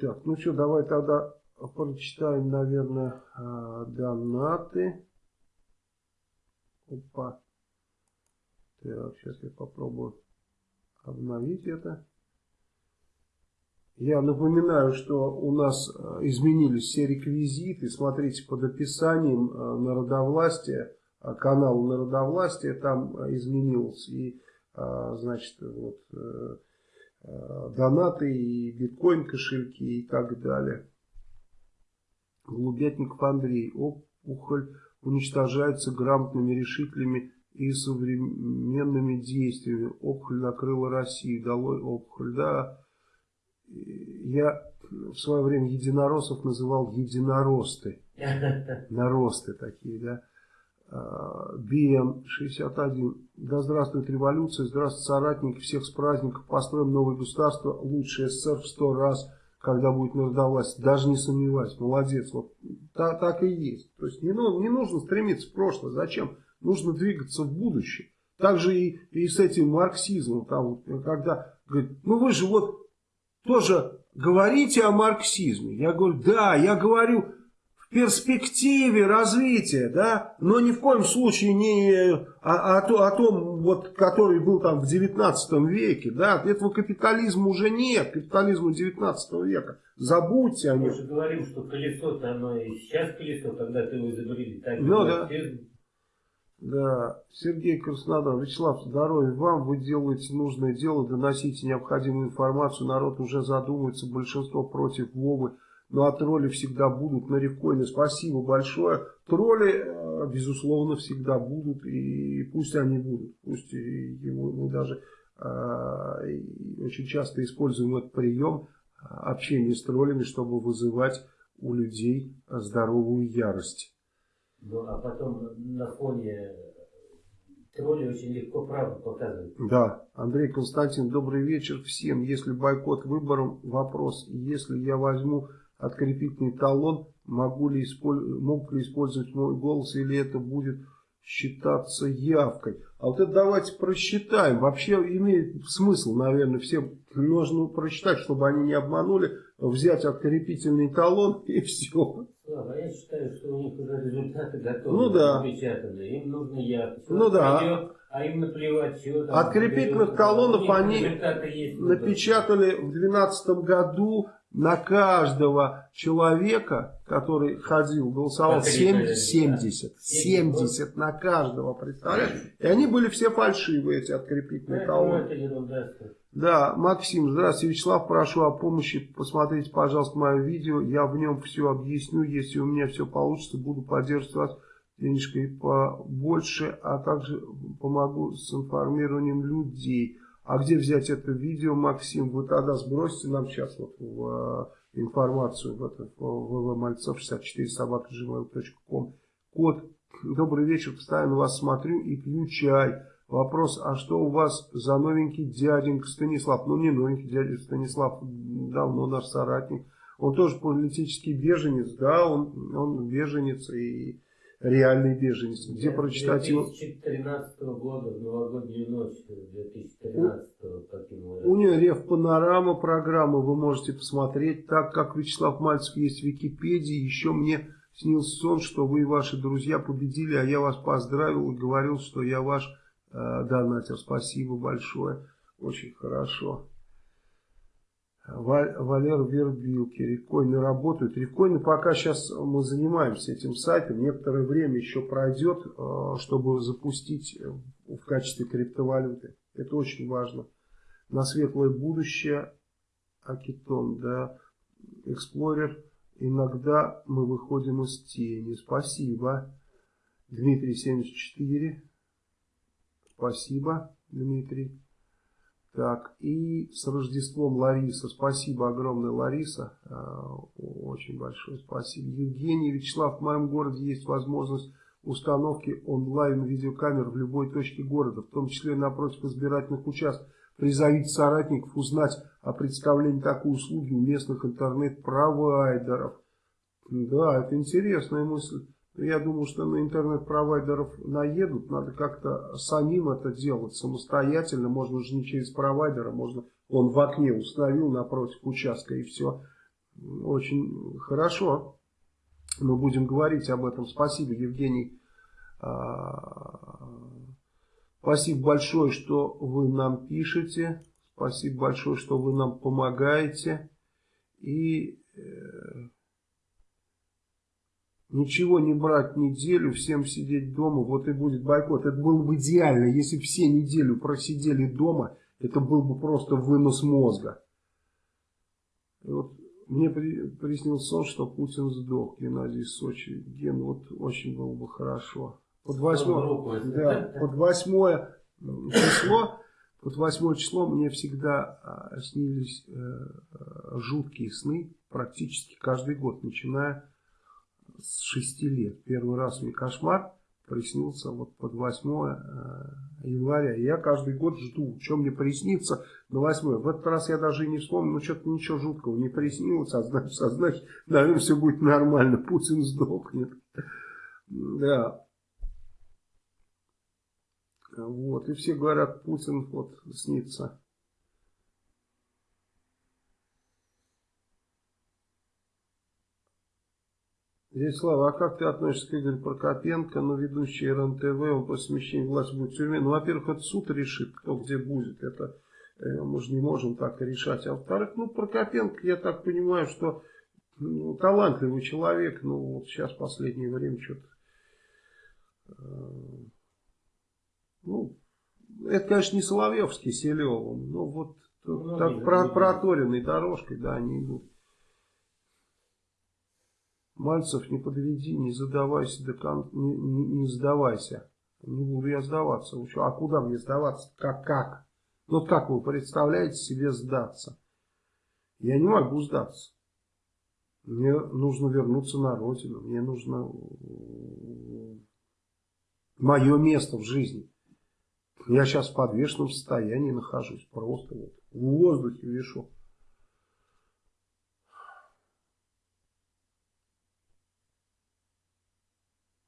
Так, ну что, давай тогда прочитаем, наверное, а, донаты. Опа. Так, сейчас я попробую обновить это. Я напоминаю, что у нас а, изменились все реквизиты. Смотрите под описанием а, народовластия, канал народовластия, там изменилось. И, значит, вот э, Э, донаты и биткоин кошельки и так далее. Голубятников Андрей. Опухоль уничтожается грамотными решителями и современными действиями. Опухоль накрыла Россию. Долой опухоль. Да, я в свое время единороссов называл единоросты. Наросты такие, да. БМ-61. Да здравствует революция, здравствуйте соратники, всех с праздником, построим новое государство, лучше СССР в сто раз, когда будет народовласть. Даже не сомневаюсь, молодец. Вот так, так и есть. То есть не, ну, не нужно стремиться в прошлое. Зачем? Нужно двигаться в будущее. Так же и, и с этим марксизмом. Там, когда говорит, ну вы же вот тоже говорите о марксизме. Я говорю, да, я говорю перспективе развития, да, но ни в коем случае не о, о, о том, вот, который был там в 19 веке, да, этого капитализма уже нет, капитализма 19 века, забудьте о Мы нем. же говорим, что колесо-то оно и сейчас колесо, когда ты его изобрели. Так Ну да. Да, Сергей Краснодар, Вячеслав, здоровья вам, вы делаете нужное дело, доносите необходимую информацию, народ уже задумывается, большинство против Вовы, но а тролли всегда будут на рифкоины. Спасибо большое. Тролли, э, безусловно, всегда будут, и пусть они будут. Пусть его, мы даже э, очень часто используем этот прием э, общения с троллями, чтобы вызывать у людей здоровую ярость. Ну, а потом на фоне троллей очень легко правду показывать. Да, Андрей Константин, добрый вечер всем. Если бойкот выборам, вопрос, если я возьму открепительный талон, могу ли исполь- могут ли использовать мой голос или это будет считаться явкой. А вот это давайте просчитаем. Вообще имеет смысл, наверное, всем нужно просчитать, чтобы они не обманули, взять открепительный талон и все. Слава, я считаю, что у них уже результаты готовы, Ну да. напечатаны. Им нужно явка. Ну да. Придет, а им наплевать, чего там. Открепительных талонов они есть. напечатали в 2012 году на каждого человека, который ходил, голосовал, По три 70, человека, 70, да. 70 на каждого, представляешь? И они были все фальшивые, эти открепительные это ерунда. Да, Максим, здравствуйте, Вячеслав, прошу о помощи, посмотрите, пожалуйста, мое видео, я в нем все объясню, если у меня все получится, буду поддерживать вас денежкой побольше, а также помогу с информированием людей. А где взять это видео, Максим? Вы тогда сбросите нам сейчас вот в э, информацию в это ввмальцов 64 собака gmail.com. Код Добрый вечер, постоянно вас смотрю и пью чай. Вопрос, а что у вас за новенький дяденька Станислав? Ну, не новенький дядя Станислав, давно наш соратник. Он тоже политический беженец, да, он, он беженец и реальный беженец. Где прочитать его? 2013 года, в новогоднюю ночь 2013 каким У нее Рев Панорама программа, вы можете посмотреть. Так как Вячеслав Мальцев есть в Википедии, еще мне снился сон, что вы и ваши друзья победили, а я вас поздравил и говорил, что я ваш э, донатер. Спасибо большое. Очень хорошо. Ва- Валер Вербилки, рекойны работают. Рекойны пока сейчас мы занимаемся этим сайтом. Некоторое время еще пройдет, э, чтобы запустить э, в качестве криптовалюты. Это очень важно. На светлое будущее Акитон, да, Эксплорер. Иногда мы выходим из тени. Спасибо. Дмитрий 74. Спасибо, Дмитрий. Так, и с Рождеством Лариса. Спасибо огромное, Лариса. А, Очень большое спасибо. Евгений Вячеслав, в моем городе есть возможность установки онлайн-видеокамер в любой точке города, в том числе напротив избирательных участков. Призовите соратников узнать о представлении такой услуги у местных интернет-провайдеров. Да, это интересная мысль. Я думаю, что на интернет-провайдеров наедут, надо как-то самим это делать, самостоятельно, можно же не через провайдера, можно он в окне установил напротив участка и все. Очень хорошо. Мы будем говорить об этом. Спасибо, Евгений. А, Спасибо большое, что вы нам пишете. Спасибо большое, что вы нам помогаете. И э, ничего не брать неделю, всем сидеть дома, вот и будет бойкот. Это было бы идеально, если бы все неделю просидели дома, это был бы просто вынос мозга. И вот мне при, приснился сон, что Путин сдох, Геннадий Сочи. Ген, вот очень было бы хорошо. Под восьмое, да, под восьмое число, под восьмое число мне всегда а, снились э, э, жуткие сны, практически каждый год, начиная с 6 лет. Первый раз мне кошмар приснился вот под 8 э, января. Я каждый год жду, что мне приснится на 8. В этот раз я даже и не вспомнил, ну что-то ничего жуткого не приснилось, а значит, а значит, наверное, все будет нормально, Путин сдохнет. Да. Вот, и все говорят, Путин вот снится. Здесь, Слава, а как ты относишься к Игорю Прокопенко, ну, ведущий РНТВ, он после смещения власти будет в тюрьме? Ну, во-первых, это суд решит, кто где будет, это э, мы же не можем так решать. А во-вторых, ну, Прокопенко, я так понимаю, что ну, талантливый человек, ну, вот сейчас в последнее время что-то, э, ну, это, конечно, не Соловьевский с Селевым, но вот ну, так про, проторенной дорожкой, да, они идут. Мальцев, не подведи, не задавайся до кон... не, не, не сдавайся. Не буду я сдаваться. А куда мне сдаваться? Как? Как? Ну как вы представляете себе сдаться? Я не могу сдаться. Мне нужно вернуться на родину. Мне нужно мое место в жизни. Я сейчас в подвешенном состоянии нахожусь. Просто вот в воздухе вешу.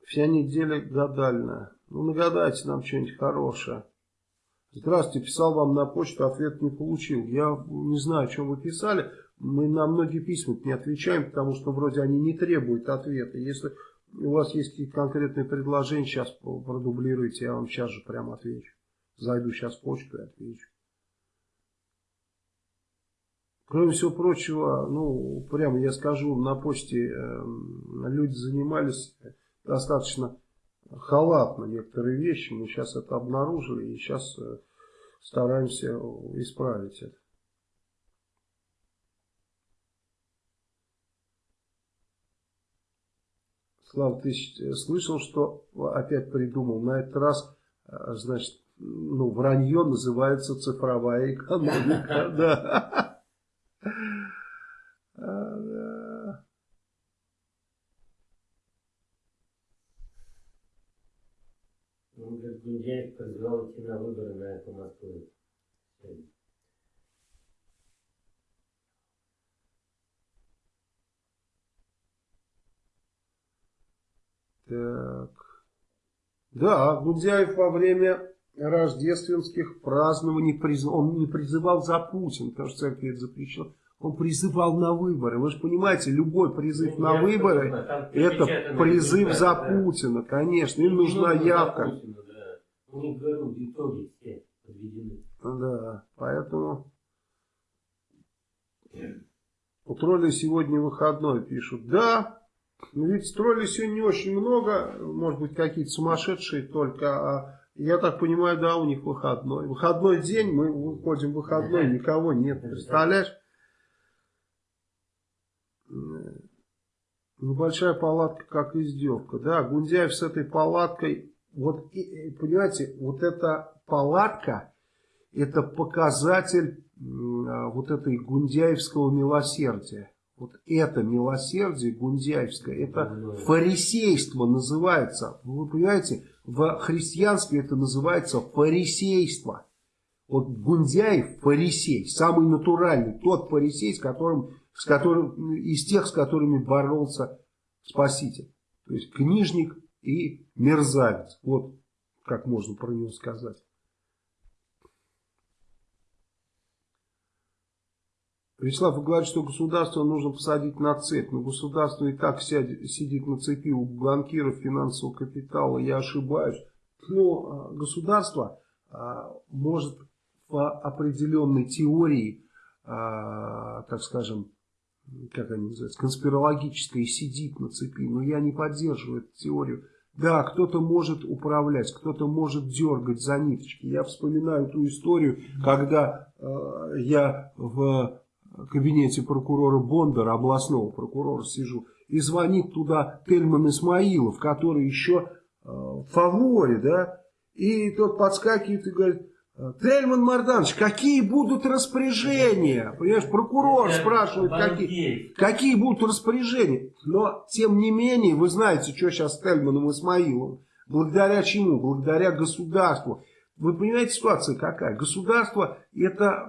Вся неделя гадальная. Ну, нагадайте нам что-нибудь хорошее. Здравствуйте, писал вам на почту, ответ не получил. Я не знаю, о чем вы писали. Мы на многие письма не отвечаем, потому что вроде они не требуют ответа. Если у вас есть какие-то конкретные предложения, сейчас продублируйте, я вам сейчас же прямо отвечу. Зайду сейчас в почту и отвечу. Кроме всего прочего, ну, прямо я скажу, на почте э, люди занимались достаточно халатно некоторые вещи. Мы сейчас это обнаружили и сейчас э, стараемся исправить это. Слава, ты слышал, что опять придумал? На этот раз, э, значит, ну, вранье называется цифровая экономика. Да. Гундяев на выборы на эту Москву. Так. Да, Гундяев во время рождественских празднований приз... он не призывал за Путин, потому что церковь это запрещено. Он призывал на выборы. Вы же понимаете, любой призыв ну, на выборы, это призыв за Путина, конечно. Им нужна явка. Путина, у них, говорю, итоги все подведены. Да, поэтому... У троллей сегодня выходной пишут. Да, ведь троллей сегодня не очень много, может быть какие-то сумасшедшие только, а я так понимаю, да, у них выходной. Выходной день, мы выходим в выходной, никого нет, представляешь? Небольшая палатка, как издевка. Да, Гундяев с этой палаткой вот, понимаете, вот эта палатка, это показатель а, вот этой гундяевского милосердия. Вот это милосердие гундяевское, это фарисейство называется. Вы понимаете, в христианстве это называется фарисейство. Вот Гундяев фарисей, самый натуральный, тот фарисей, с которым, с которым, из тех, с которыми боролся Спаситель. То есть книжник и мерзавец. Вот как можно про него сказать. Вячеслав, вы говорите, что государство нужно посадить на цепь. Но государство и так сядет, сидит на цепи у банкиров финансового капитала. Я ошибаюсь. Но а, государство а, может в определенной теории, а, так скажем, как они называются, конспирологической сидит на цепи. Но я не поддерживаю эту теорию. Да, кто-то может управлять, кто-то может дергать за ниточки. Я вспоминаю ту историю, когда э, я в кабинете прокурора Бондара, областного прокурора, сижу, и звонит туда Тельман Исмаилов, который еще э, в фаворе, да, и тот подскакивает и говорит, Тельман Марданович, какие будут распоряжения? Понимаешь, прокурор спрашивает, какие, какие будут распоряжения. Но, тем не менее, вы знаете, что сейчас с Тельманом Исмаилом. Благодаря чему? Благодаря государству. Вы понимаете, ситуация какая? Государство это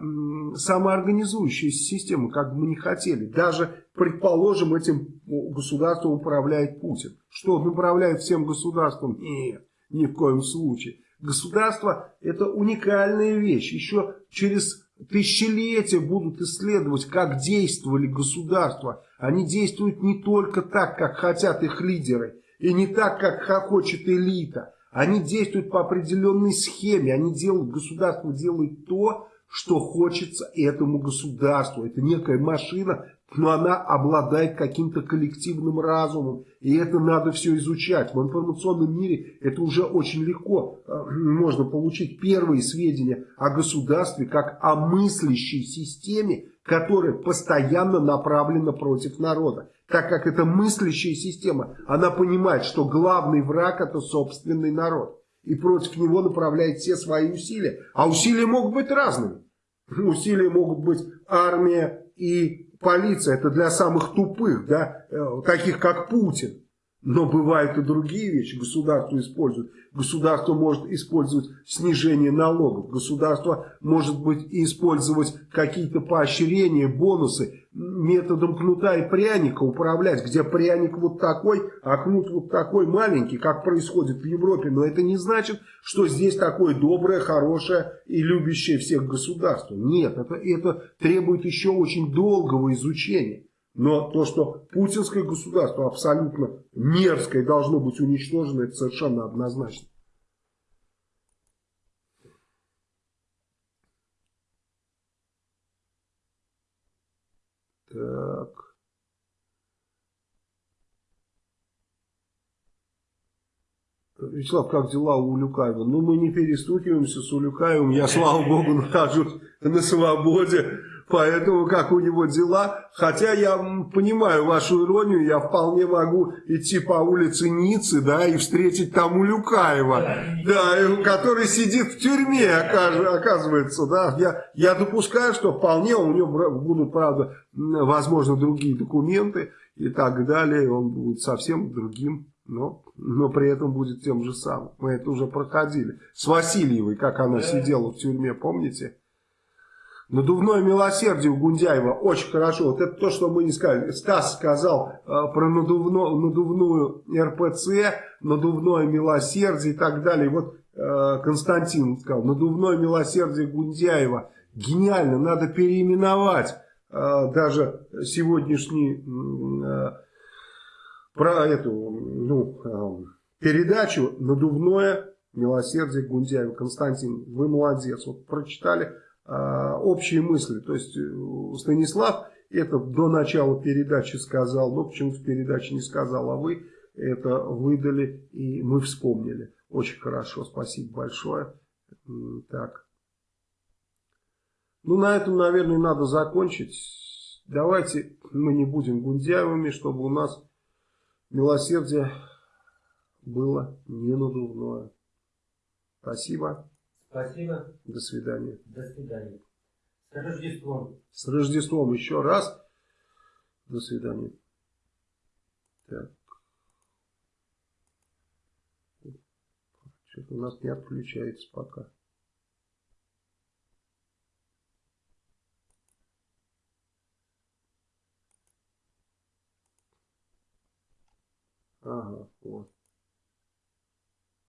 самоорганизующаяся система, как бы мы ни хотели. Даже, предположим, этим государством управляет Путин. Что, он управляет всем государством? Нет, ни в коем случае. Государство это уникальная вещь. Еще через тысячелетия будут исследовать, как действовали государства. Они действуют не только так, как хотят их лидеры, и не так, как хочет элита. Они действуют по определенной схеме. Они делают, государство делает то, что хочется этому государству. Это некая машина, но она обладает каким-то коллективным разумом. И это надо все изучать. В информационном мире это уже очень легко э, можно получить первые сведения о государстве, как о мыслящей системе, которая постоянно направлена против народа. Так как это мыслящая система, она понимает, что главный враг это собственный народ. И против него направляет все свои усилия. А усилия могут быть разными. Усилия могут быть армия и полиция. Это для самых тупых, да, э, таких как Путин. Но бывают и другие вещи. Государство использует. Государство может использовать снижение налогов. Государство может быть использовать какие-то поощрения, бонусы методом кнута и пряника управлять, где пряник вот такой, а кнут вот такой маленький, как происходит в Европе. Но это не значит, что здесь такое доброе, хорошее и любящее всех государство. Нет, это, это требует еще очень долгого изучения. Но то, что путинское государство абсолютно мерзкое должно быть уничтожено, это совершенно однозначно. Так. Вячеслав, как дела у Улюкаева? Ну, мы не перестукиваемся с Улюкаевым. Я, слава богу, нахожусь на свободе. Поэтому как у него дела. Хотя я понимаю вашу иронию, я вполне могу идти по улице Ниццы, да, и встретить там Улюкаева, да, который сидит в тюрьме, оказывается, да. Я, я допускаю, что вполне у него будут, правда, возможно, другие документы и так далее. Он будет совсем другим, но, но при этом будет тем же самым. Мы это уже проходили. С Васильевой, как она сидела в тюрьме, помните? Надувное милосердие у Гундяева очень хорошо. Вот это то, что мы не сказали. Стас сказал э, про надувно, надувную РПЦ, надувное милосердие и так далее. Вот э, Константин сказал, надувное милосердие Гундяева. Гениально, надо переименовать э, даже сегодняшний э, про эту ну, э, передачу «Надувное милосердие Гундяева». Константин, вы молодец. Вот прочитали общие мысли. То есть э, Станислав это до начала передачи сказал, но почему-то в передаче не сказал, а вы это выдали и мы вспомнили. Очень хорошо, спасибо большое. Так. Ну, на этом, наверное, надо закончить. Давайте мы не будем гундяевыми, чтобы у нас милосердие было не надувное. Спасибо. Спасибо. До свидания. До свидания. С Рождеством. С Рождеством еще раз. До свидания. Так. Что-то у нас не отключается пока. Ага, вот.